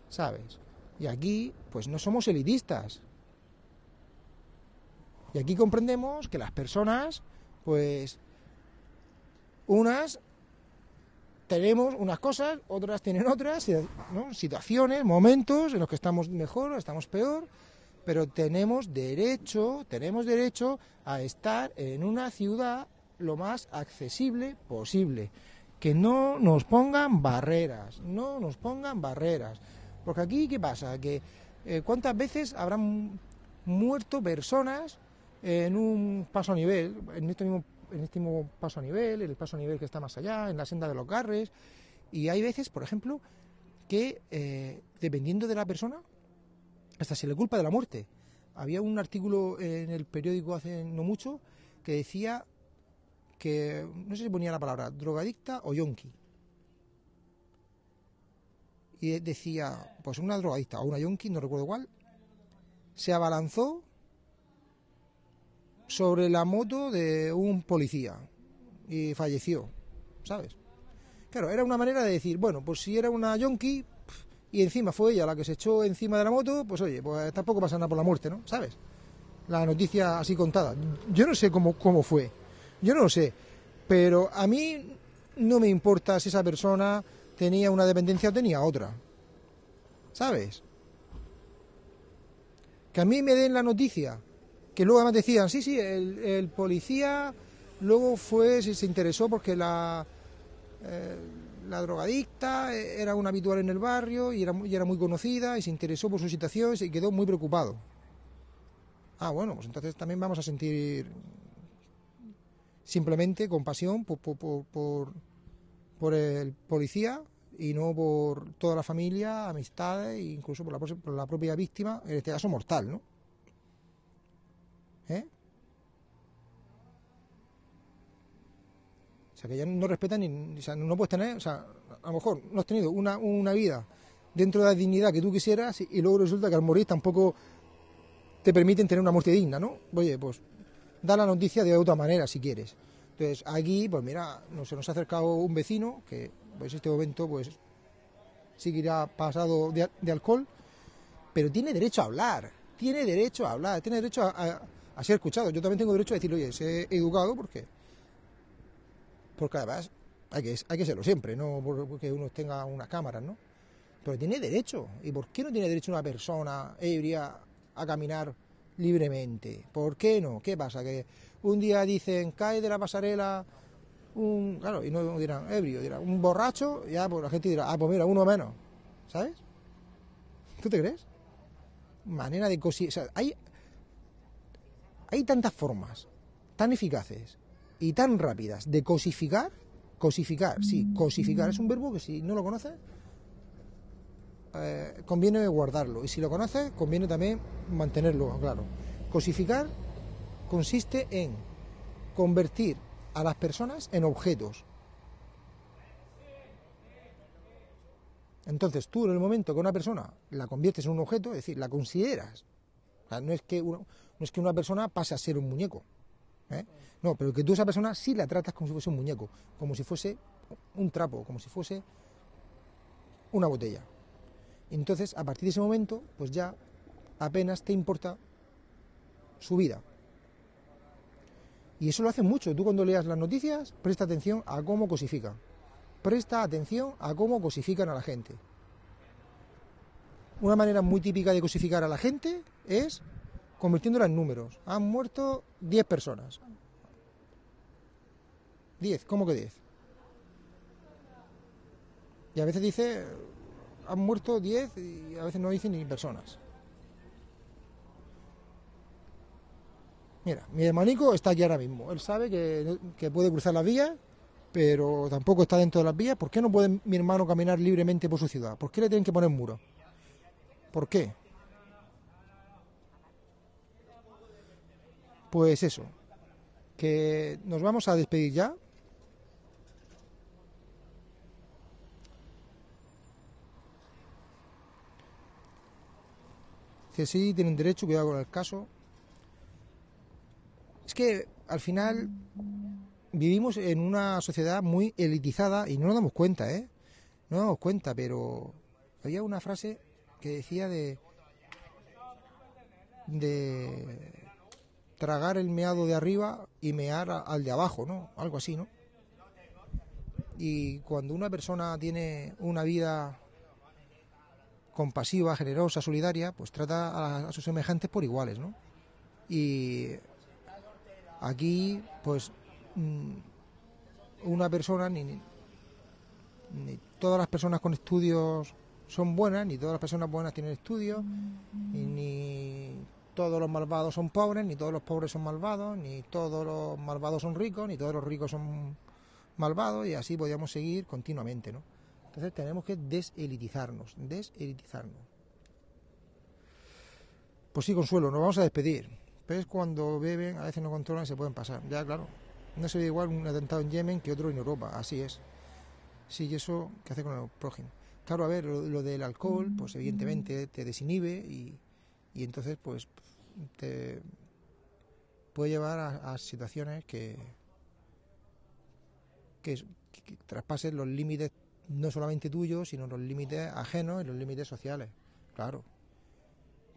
¿Sabes? Y aquí, pues no somos elitistas. Y aquí comprendemos que las personas, pues, unas tenemos unas cosas, otras tienen otras, ¿no? situaciones, momentos en los que estamos mejor, estamos peor, pero tenemos derecho, tenemos derecho a estar en una ciudad lo más accesible posible. Que no nos pongan barreras, no nos pongan barreras. Porque aquí, ¿qué pasa? Que eh, ¿Cuántas veces habrán muerto personas en un paso a nivel, en este mismo en este mismo paso a nivel, en el paso a nivel que está más allá, en la senda de los garres. Y hay veces, por ejemplo, que eh, dependiendo de la persona, hasta se le culpa de la muerte. Había un artículo en el periódico hace no mucho que decía que, no sé si ponía la palabra, drogadicta o yonki. Y decía, pues una drogadicta o una yonki, no recuerdo cuál, se abalanzó sobre la moto de un policía y falleció, ¿sabes? Claro, era una manera de decir, bueno, pues si era una yonki y encima fue ella la que se echó encima de la moto, pues oye, pues tampoco pasa nada por la muerte, ¿no? ¿Sabes? La noticia así contada. Yo no sé cómo, cómo fue, yo no lo sé, pero a mí no me importa si esa persona tenía una dependencia o tenía otra, ¿sabes? Que a mí me den la noticia que luego además decían, sí, sí, el, el policía Luego fue, se, se interesó porque la, eh, la drogadicta eh, era una habitual en el barrio y era, y era muy conocida y se interesó por su situación y se quedó muy preocupado. Ah, bueno, pues entonces también vamos a sentir simplemente compasión por, por, por, el policía y no por toda la familia, amistades e incluso por la, por la propia víctima, en este caso mortal, ¿no? ¿Eh? O sea, que ya no respetan ni... O sea, no puedes tener... O sea, a lo mejor no has tenido una, una vida dentro de la dignidad que tú quisieras y luego resulta que al morir tampoco te permiten tener una muerte digna, ¿no? Oye, pues da la noticia de otra manera si quieres. Entonces, aquí, pues mira, se nos ha acercado un vecino que, pues en este momento, pues sí pasado de, alcohol, pero tiene derecho a hablar, tiene derecho a hablar, tiene derecho a, ser escuchado. Yo también tengo derecho a decirle, oye, sé educado porque, porque además hay que, hay que serlo siempre, no por- porque uno tenga unas cámaras, ¿no? Pero tiene derecho. ¿Y por qué no tiene derecho una persona ebria a caminar libremente? ¿Por qué no? ¿Qué pasa? Que un día dicen, cae de la pasarela un... Claro, y no dirán ebrio, dirán un borracho, ya pues la gente dirá, ah, pues mira, uno menos. ¿Sabes? ¿Tú te crees? Manera de cosi... O sea, hay, hay tantas formas tan eficaces y tan rápidas de cosificar. Cosificar, sí, cosificar es un verbo que si no lo conoces, eh, conviene guardarlo. Y si lo conoces, conviene también mantenerlo, claro. Cosificar consiste en convertir a las personas en objetos. Entonces tú en el momento que una persona la conviertes en un objeto, es decir, la consideras. No, es que no es que una persona pase a ser un muñeco. ¿eh? No, pero que tú esa persona sí la tratas como si fuese un muñeco, como si fuese un trapo, como si fuese una botella. Entonces, a partir de ese momento, pues ya apenas te importa su vida. Y eso lo hacen mucho. Tú cuando leas las noticias, presta atención a cómo cosifican. Presta atención a cómo cosifican a la gente. Una manera muy típica de cosificar a la gente es convirtiéndola en números. Han muerto 10 personas. 10, ¿cómo que 10? Y a veces dice, han muerto 10 y a veces no dicen ni personas. Mira, mi hermanico está aquí ahora mismo. Él sabe que, que puede cruzar las vías, pero tampoco está dentro de las vías. ¿Por qué no puede mi hermano caminar libremente por su ciudad? ¿Por qué le tienen que poner muros? ¿Por qué? Pues eso, que nos vamos a despedir ya. Sí, tienen derecho, cuidado con el caso. Es que al final vivimos en una sociedad muy elitizada y no nos damos cuenta, ¿eh? No nos damos cuenta, pero había una frase que decía de de tragar el meado de arriba y mear al de abajo, ¿no? Algo así, ¿no? Y cuando una persona tiene una vida compasiva, generosa, solidaria, pues trata a, sus semejantes por iguales, ¿no? Y aquí, pues, mm, una persona, ni, ni- todas las personas con estudios son buenas, ni todas las personas buenas tienen estudios, y ni todos los malvados son pobres, ni todos los pobres son malvados, ni todos los malvados son ricos, ni todos los ricos son malvados, y así podríamos seguir continuamente, ¿no? Entonces tenemos que deselitizarnos, deselitizarnos. Pues sí, Consuelo, nos vamos a despedir. ¿Ves? Cuando beben, a veces no controlan y se pueden pasar. Ya, claro. No sería igual un atentado en Yemen que otro en Europa, así es. Sí, y eso, ¿qué hace con el prójimo? Claro, a ver, lo, lo del alcohol, pues evidentemente te desinhibe y, y entonces, pues, te puede llevar a, situaciones que, que traspasen los límites no solamente tuyos, sino los límites ajenos y los límites sociales. Claro.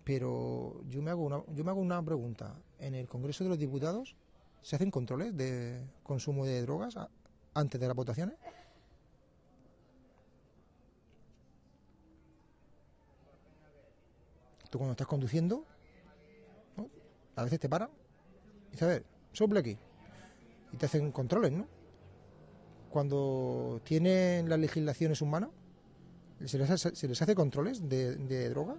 Pero yo me hago una, yo me hago una pregunta. ¿En el Congreso de los Diputados se hacen controles de consumo de drogas antes de las votaciones? Tú cuando estás conduciendo, a veces te paran y dices, a ver, sople aquí. y te hacen controles, ¿no? Cuando tienen las legislaciones humanas, se les hace, se les hace controles de, de droga.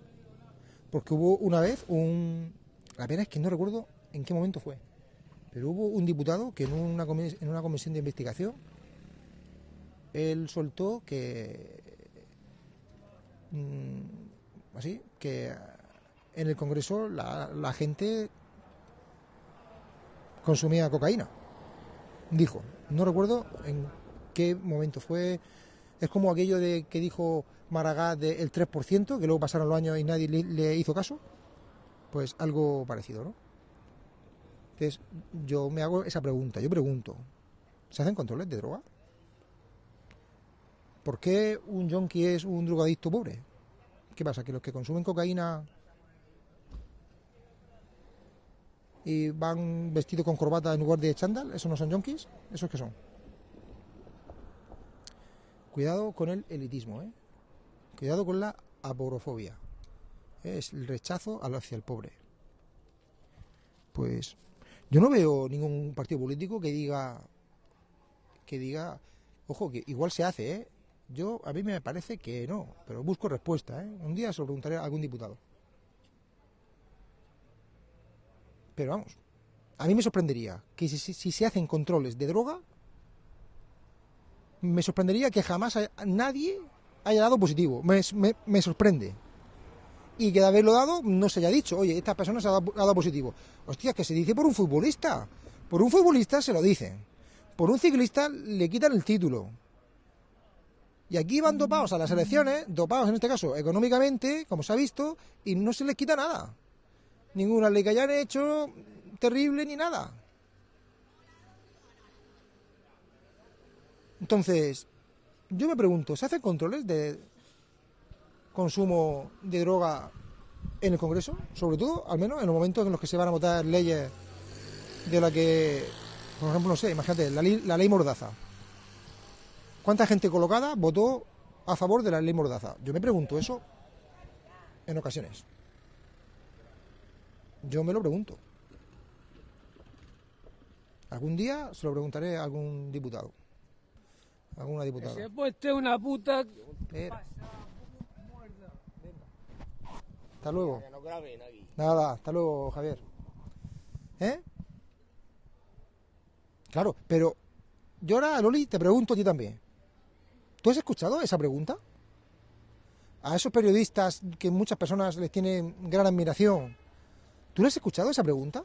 Porque hubo una vez un... La pena es que no recuerdo en qué momento fue. Pero hubo un diputado que en una, en una comisión de investigación, él soltó que... mm, así, que en el Congreso la, la gente consumía cocaína. Dijo, no recuerdo en qué momento fue. Es como aquello de que dijo Maragall del 3%, que luego pasaron los años y nadie le, le hizo caso. Pues algo parecido, ¿no? Entonces, yo me hago esa pregunta. Yo pregunto, ¿se hacen controles de droga? ¿Por qué un yonki es un drogadicto pobre? ¿Qué pasa? ¿Que los que consumen cocaína y van vestidos con corbata en lugar de chándal, ¿esos no son yonkis? ¿Esos qué son? Cuidado con el elitismo, ¿eh? Cuidado con la aporofobia. Es el rechazo hacia el pobre. Pues yo no veo ningún partido político que diga que diga, ojo, que igual se hace, ¿eh? Yo a mí me parece que no, pero busco respuesta, ¿eh? Un día se lo preguntaré a algún diputado. Pero vamos, a mí me sorprendería que si, si- si se hacen controles de droga, me sorprendería que jamás haya- nadie haya dado positivo. Me, me- sorprende. Y que de haberlo dado no se haya dicho, oye, esta persona se ha dado, ha dado positivo. Hostia, que se dice por un futbolista. Por un futbolista se lo dicen. Por un ciclista le quitan el título. Y aquí van dopados a las elecciones, dopados en este caso económicamente, como se ha visto, y no se les quita nada. Ninguna ley que hayan hecho terrible ni nada. Entonces, yo me pregunto, ¿se hacen controles de consumo de droga en el Congreso? Sobre todo, al menos en los momentos en los que se van a votar leyes de la que, por ejemplo, no sé, imagínate, la ley, la ley Mordaza. ¿Cuánta gente colocada votó a favor de la ley Mordaza? Yo me pregunto eso en ocasiones. Yo me lo pregunto. Algún día se lo preguntaré a algún diputado. Alguna diputada. Se ha puesto una puta. Espera. Hasta luego. Nada, hasta luego, Javier. ¿Eh? Claro, pero yo ahora, Loli, te pregunto a ti también. ¿Tú has escuchado esa pregunta? A esos periodistas que muchas personas les tienen gran admiración. ¿Tú le has escuchado esa pregunta?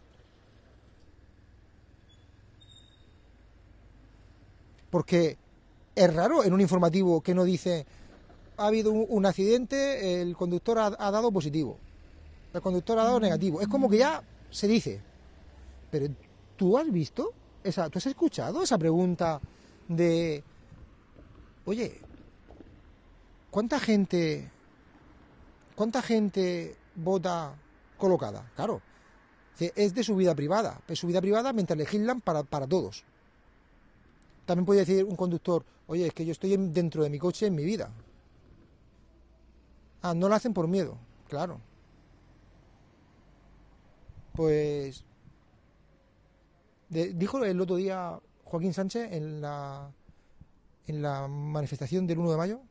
Porque es raro en un informativo que no dice ha habido un, un accidente, el conductor ha, ha dado positivo, el conductor ha dado negativo. Es como que ya se dice. Pero ¿tú has visto? Esa, ¿Tú has escuchado esa pregunta de, oye, ¿cuánta gente, cuánta gente vota colocada? Claro, es de su vida privada, es su vida privada mientras legislan para, para todos. También puede decir un conductor, oye, es que yo estoy en- dentro de mi coche en mi vida. Ah, no lo hacen por miedo, claro. Pues dijo el otro día Joaquín Sánchez en la en la manifestación del 1 de mayo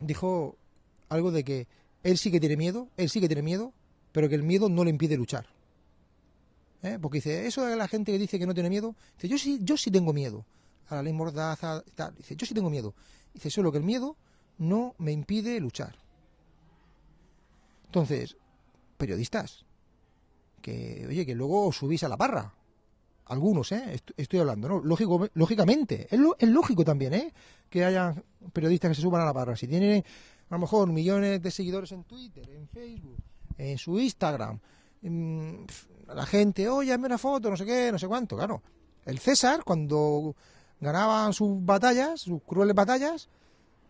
dijo algo de que él sí que tiene miedo, él sí que tiene miedo, pero que el miedo no le impide luchar. ¿Eh? Porque dice, eso de la gente que dice que no tiene miedo, dice, yo sí, yo sí tengo miedo a la ley mordaza, tal. Dice, yo sí tengo miedo. Dice, solo que el miedo no me impide luchar. Entonces, periodistas, que, oye, que luego subís a la parra. Algunos, ¿eh? Est- Estoy hablando, ¿no? Lógico, lógicamente. Es, lo- es lógico también, ¿eh? Que haya periodistas que se suban a la parra. Si tienen, a lo mejor, millones de seguidores en Twitter, en Facebook, en su Instagram, mm, la gente, oye, hazme una foto, no sé qué, no sé cuánto, claro. El César, cuando ganaban sus batallas, sus crueles batallas,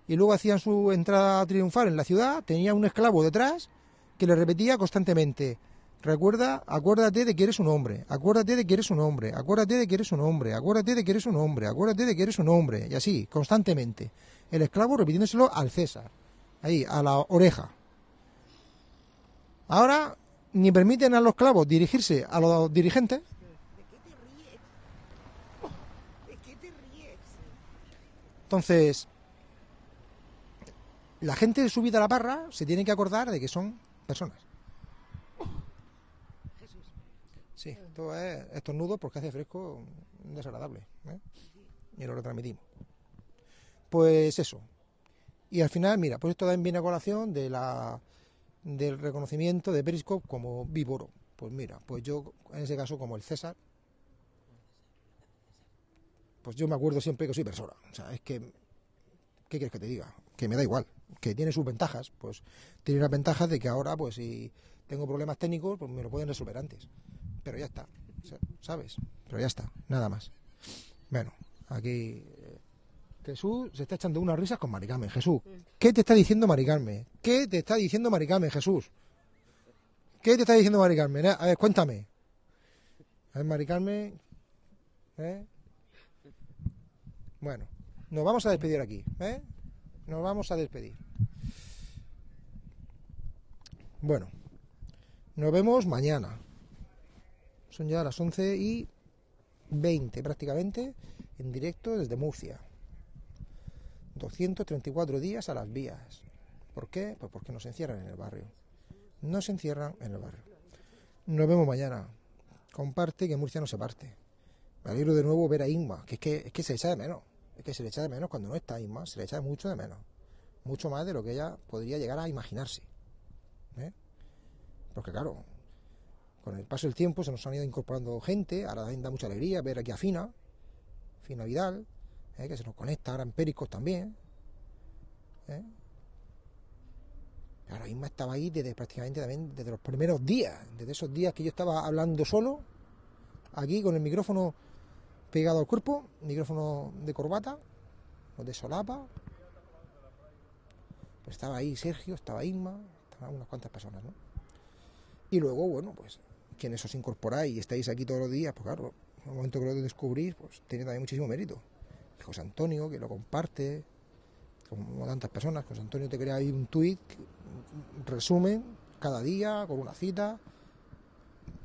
y luego hacían su entrada triunfal en la ciudad, tenía un esclavo detrás que le repetía constantemente, recuerda, acuérdate de que eres un hombre, acuérdate de que eres un hombre, acuérdate de que eres un hombre, acuérdate de que eres un hombre, acuérdate de que eres un hombre, y así, constantemente. El esclavo repitiéndoselo al César, ahí, a la oreja. Ahora ni permiten a los esclavos dirigirse a los dirigentes. Entonces, la gente subida a la parra se tiene que acordar de que son personas. Sí, esto es estornudo porque hace fresco desagradable. ¿eh? Y lo retransmitimos. Pues eso. Y al final, mira, pues esto también viene a colación de la, del reconocimiento de Periscope como víboro. Pues mira, pues yo, en ese caso, como el César, pues yo me acuerdo siempre que soy persona. O sea, es que, ¿qué quieres que te diga? Que me da igual, que tiene sus ventajas. Pues tiene las ventajas de que ahora, pues si tengo problemas técnicos, pues me lo pueden resolver antes. Pero ya está, ¿sabes? Pero ya está, nada más. Bueno, aquí eh, Jesús se está echando unas risas con Mari Carmen. Jesús, ¿qué te está diciendo Mari Carmen? ¿Qué te está diciendo Mari Carmen, Jesús? ¿Qué te está diciendo Mari Carmen? Eh, A ver, cuéntame. A ver, Mari Carmen. ¿eh? Bueno, nos vamos a despedir aquí. ¿eh? Nos vamos a despedir. Bueno, nos vemos mañana. Son ya las 11 y 20 prácticamente en directo desde Murcia. 234 días a las vías. ¿Por qué? Pues porque nos encierran en el barrio. Nos encierran en el barrio. Nos vemos mañana. Comparte que Murcia no se parte. Me alegro de nuevo ver a Inma, que es que, es que se le echa de menos. Es que se le echa de menos cuando no está Inma, se le echa mucho de menos. Mucho más de lo que ella podría llegar a imaginarse. ¿eh? Porque claro, con el paso del tiempo se nos han ido incorporando gente, ahora da mucha alegría ver aquí a Fina, Fina Vidal, ¿eh? que se nos conecta ahora en Pericos también. ¿eh? Ahora mismo estaba ahí desde prácticamente también desde los primeros días, desde esos días que yo estaba hablando solo, aquí con el micrófono pegado al cuerpo, micrófono de corbata, o de solapa. Pues estaba ahí Sergio, estaba Isma, estaban unas cuantas personas, ¿no? Y luego, bueno, pues quienes os incorporáis y estáis aquí todos los días, pues claro, en el momento que lo descubrís, pues tiene también muchísimo mérito. José Antonio, que lo comparte, como tantas personas, José Antonio te crea ahí un tuit, un resumen, cada día, con una cita.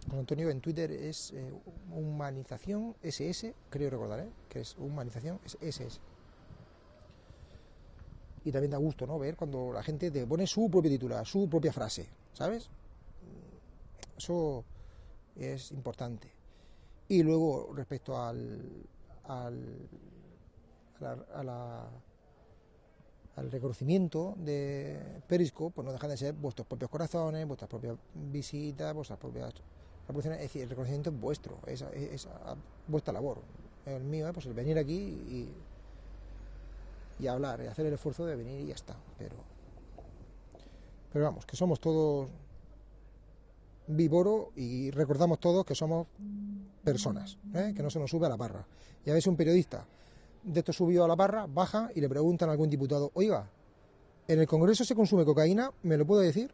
José Antonio en Twitter es eh, humanización SS, creo recordar, ¿eh? que es humanización SS. Y también da gusto, ¿no? Ver cuando la gente te pone su propio titular, su propia frase, ¿sabes? Eso es importante. Y luego, respecto al, al, al reconocimiento de Periscope, pues no dejan de ser vuestros propios corazones, vuestras propias visitas, vuestras propias reproducciones. Es decir, el reconocimiento es vuestro, es, es- vuestra labor. El mío es pues, el venir aquí y, hablar, y hacer el esfuerzo de venir y ya está. Pero, pero vamos, que somos todos vívoro y recordamos todos que somos personas, ¿eh? que no se nos sube a la barra. Y a veces un periodista de esto subido a la barra baja y le preguntan a algún diputado, oiga, ¿en el Congreso se consume cocaína? ¿Me lo puede decir?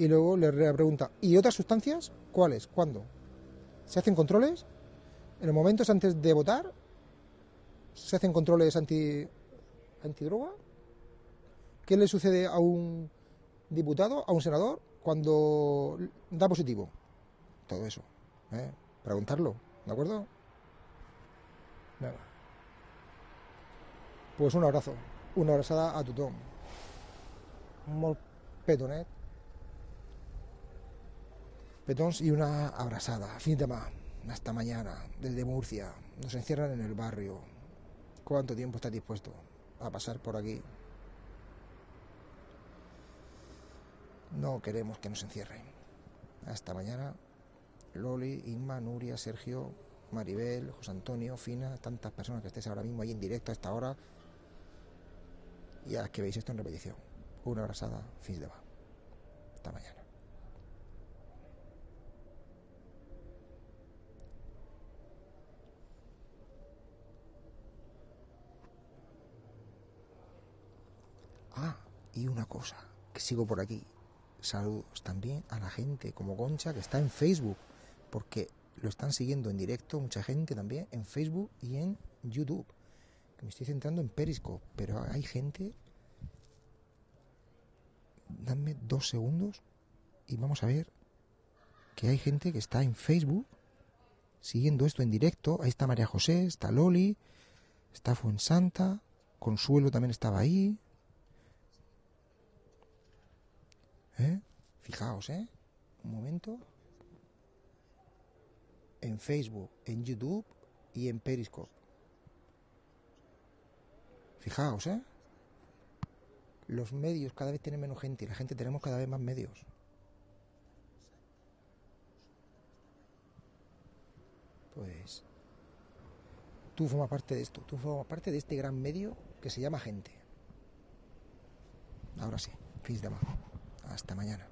Y luego le re- pregunta, ¿y otras sustancias? ¿Cuáles? ¿Cuándo? ¿Se hacen controles? ¿En los momentos antes de votar? ¿Se hacen controles anti, antidroga? ¿Qué le sucede a un diputado, a un senador, cuando da positivo? Todo eso. ¿eh? Preguntarlo, ¿de acuerdo? Nada. Pues un abrazo, una abrazada a tothom. Molt petonet. Petons y una abrazada. Fin de semana. Hasta mañana, desde Murcia. Nos encierran en el barrio. ¿Cuánto tiempo estás dispuesto a pasar por aquí? No queremos que nos encierren. Hasta mañana. Loli, Inma, Nuria, Sergio, Maribel, José Antonio, Fina, tantas personas que estéis ahora mismo ahí en directo a esta hora y a las que veis esto en repetición. Una abrazada, fin de va. Hasta mañana. Ah, y una cosa, que sigo por aquí. Saludos también a la gente como Concha que está en Facebook, porque lo están siguiendo en directo mucha gente también en Facebook y en YouTube. Que me estoy centrando en Periscope, pero hay gente. Dame dos segundos y vamos a ver que hay gente que está en Facebook siguiendo esto en directo. Ahí está María José, está Loli, Está Fuensanta. Consuelo también estaba ahí. ¿Eh? Fijaos, ¿eh? Un momento. En Facebook, en YouTube y en Periscope. Fijaos, ¿eh? Los medios cada vez tienen menos gente y la gente tenemos cada vez más medios. Pues tú formas parte de esto, tú formas parte de este gran medio que se llama gente. Ahora sí, fins demà. Hasta mañana.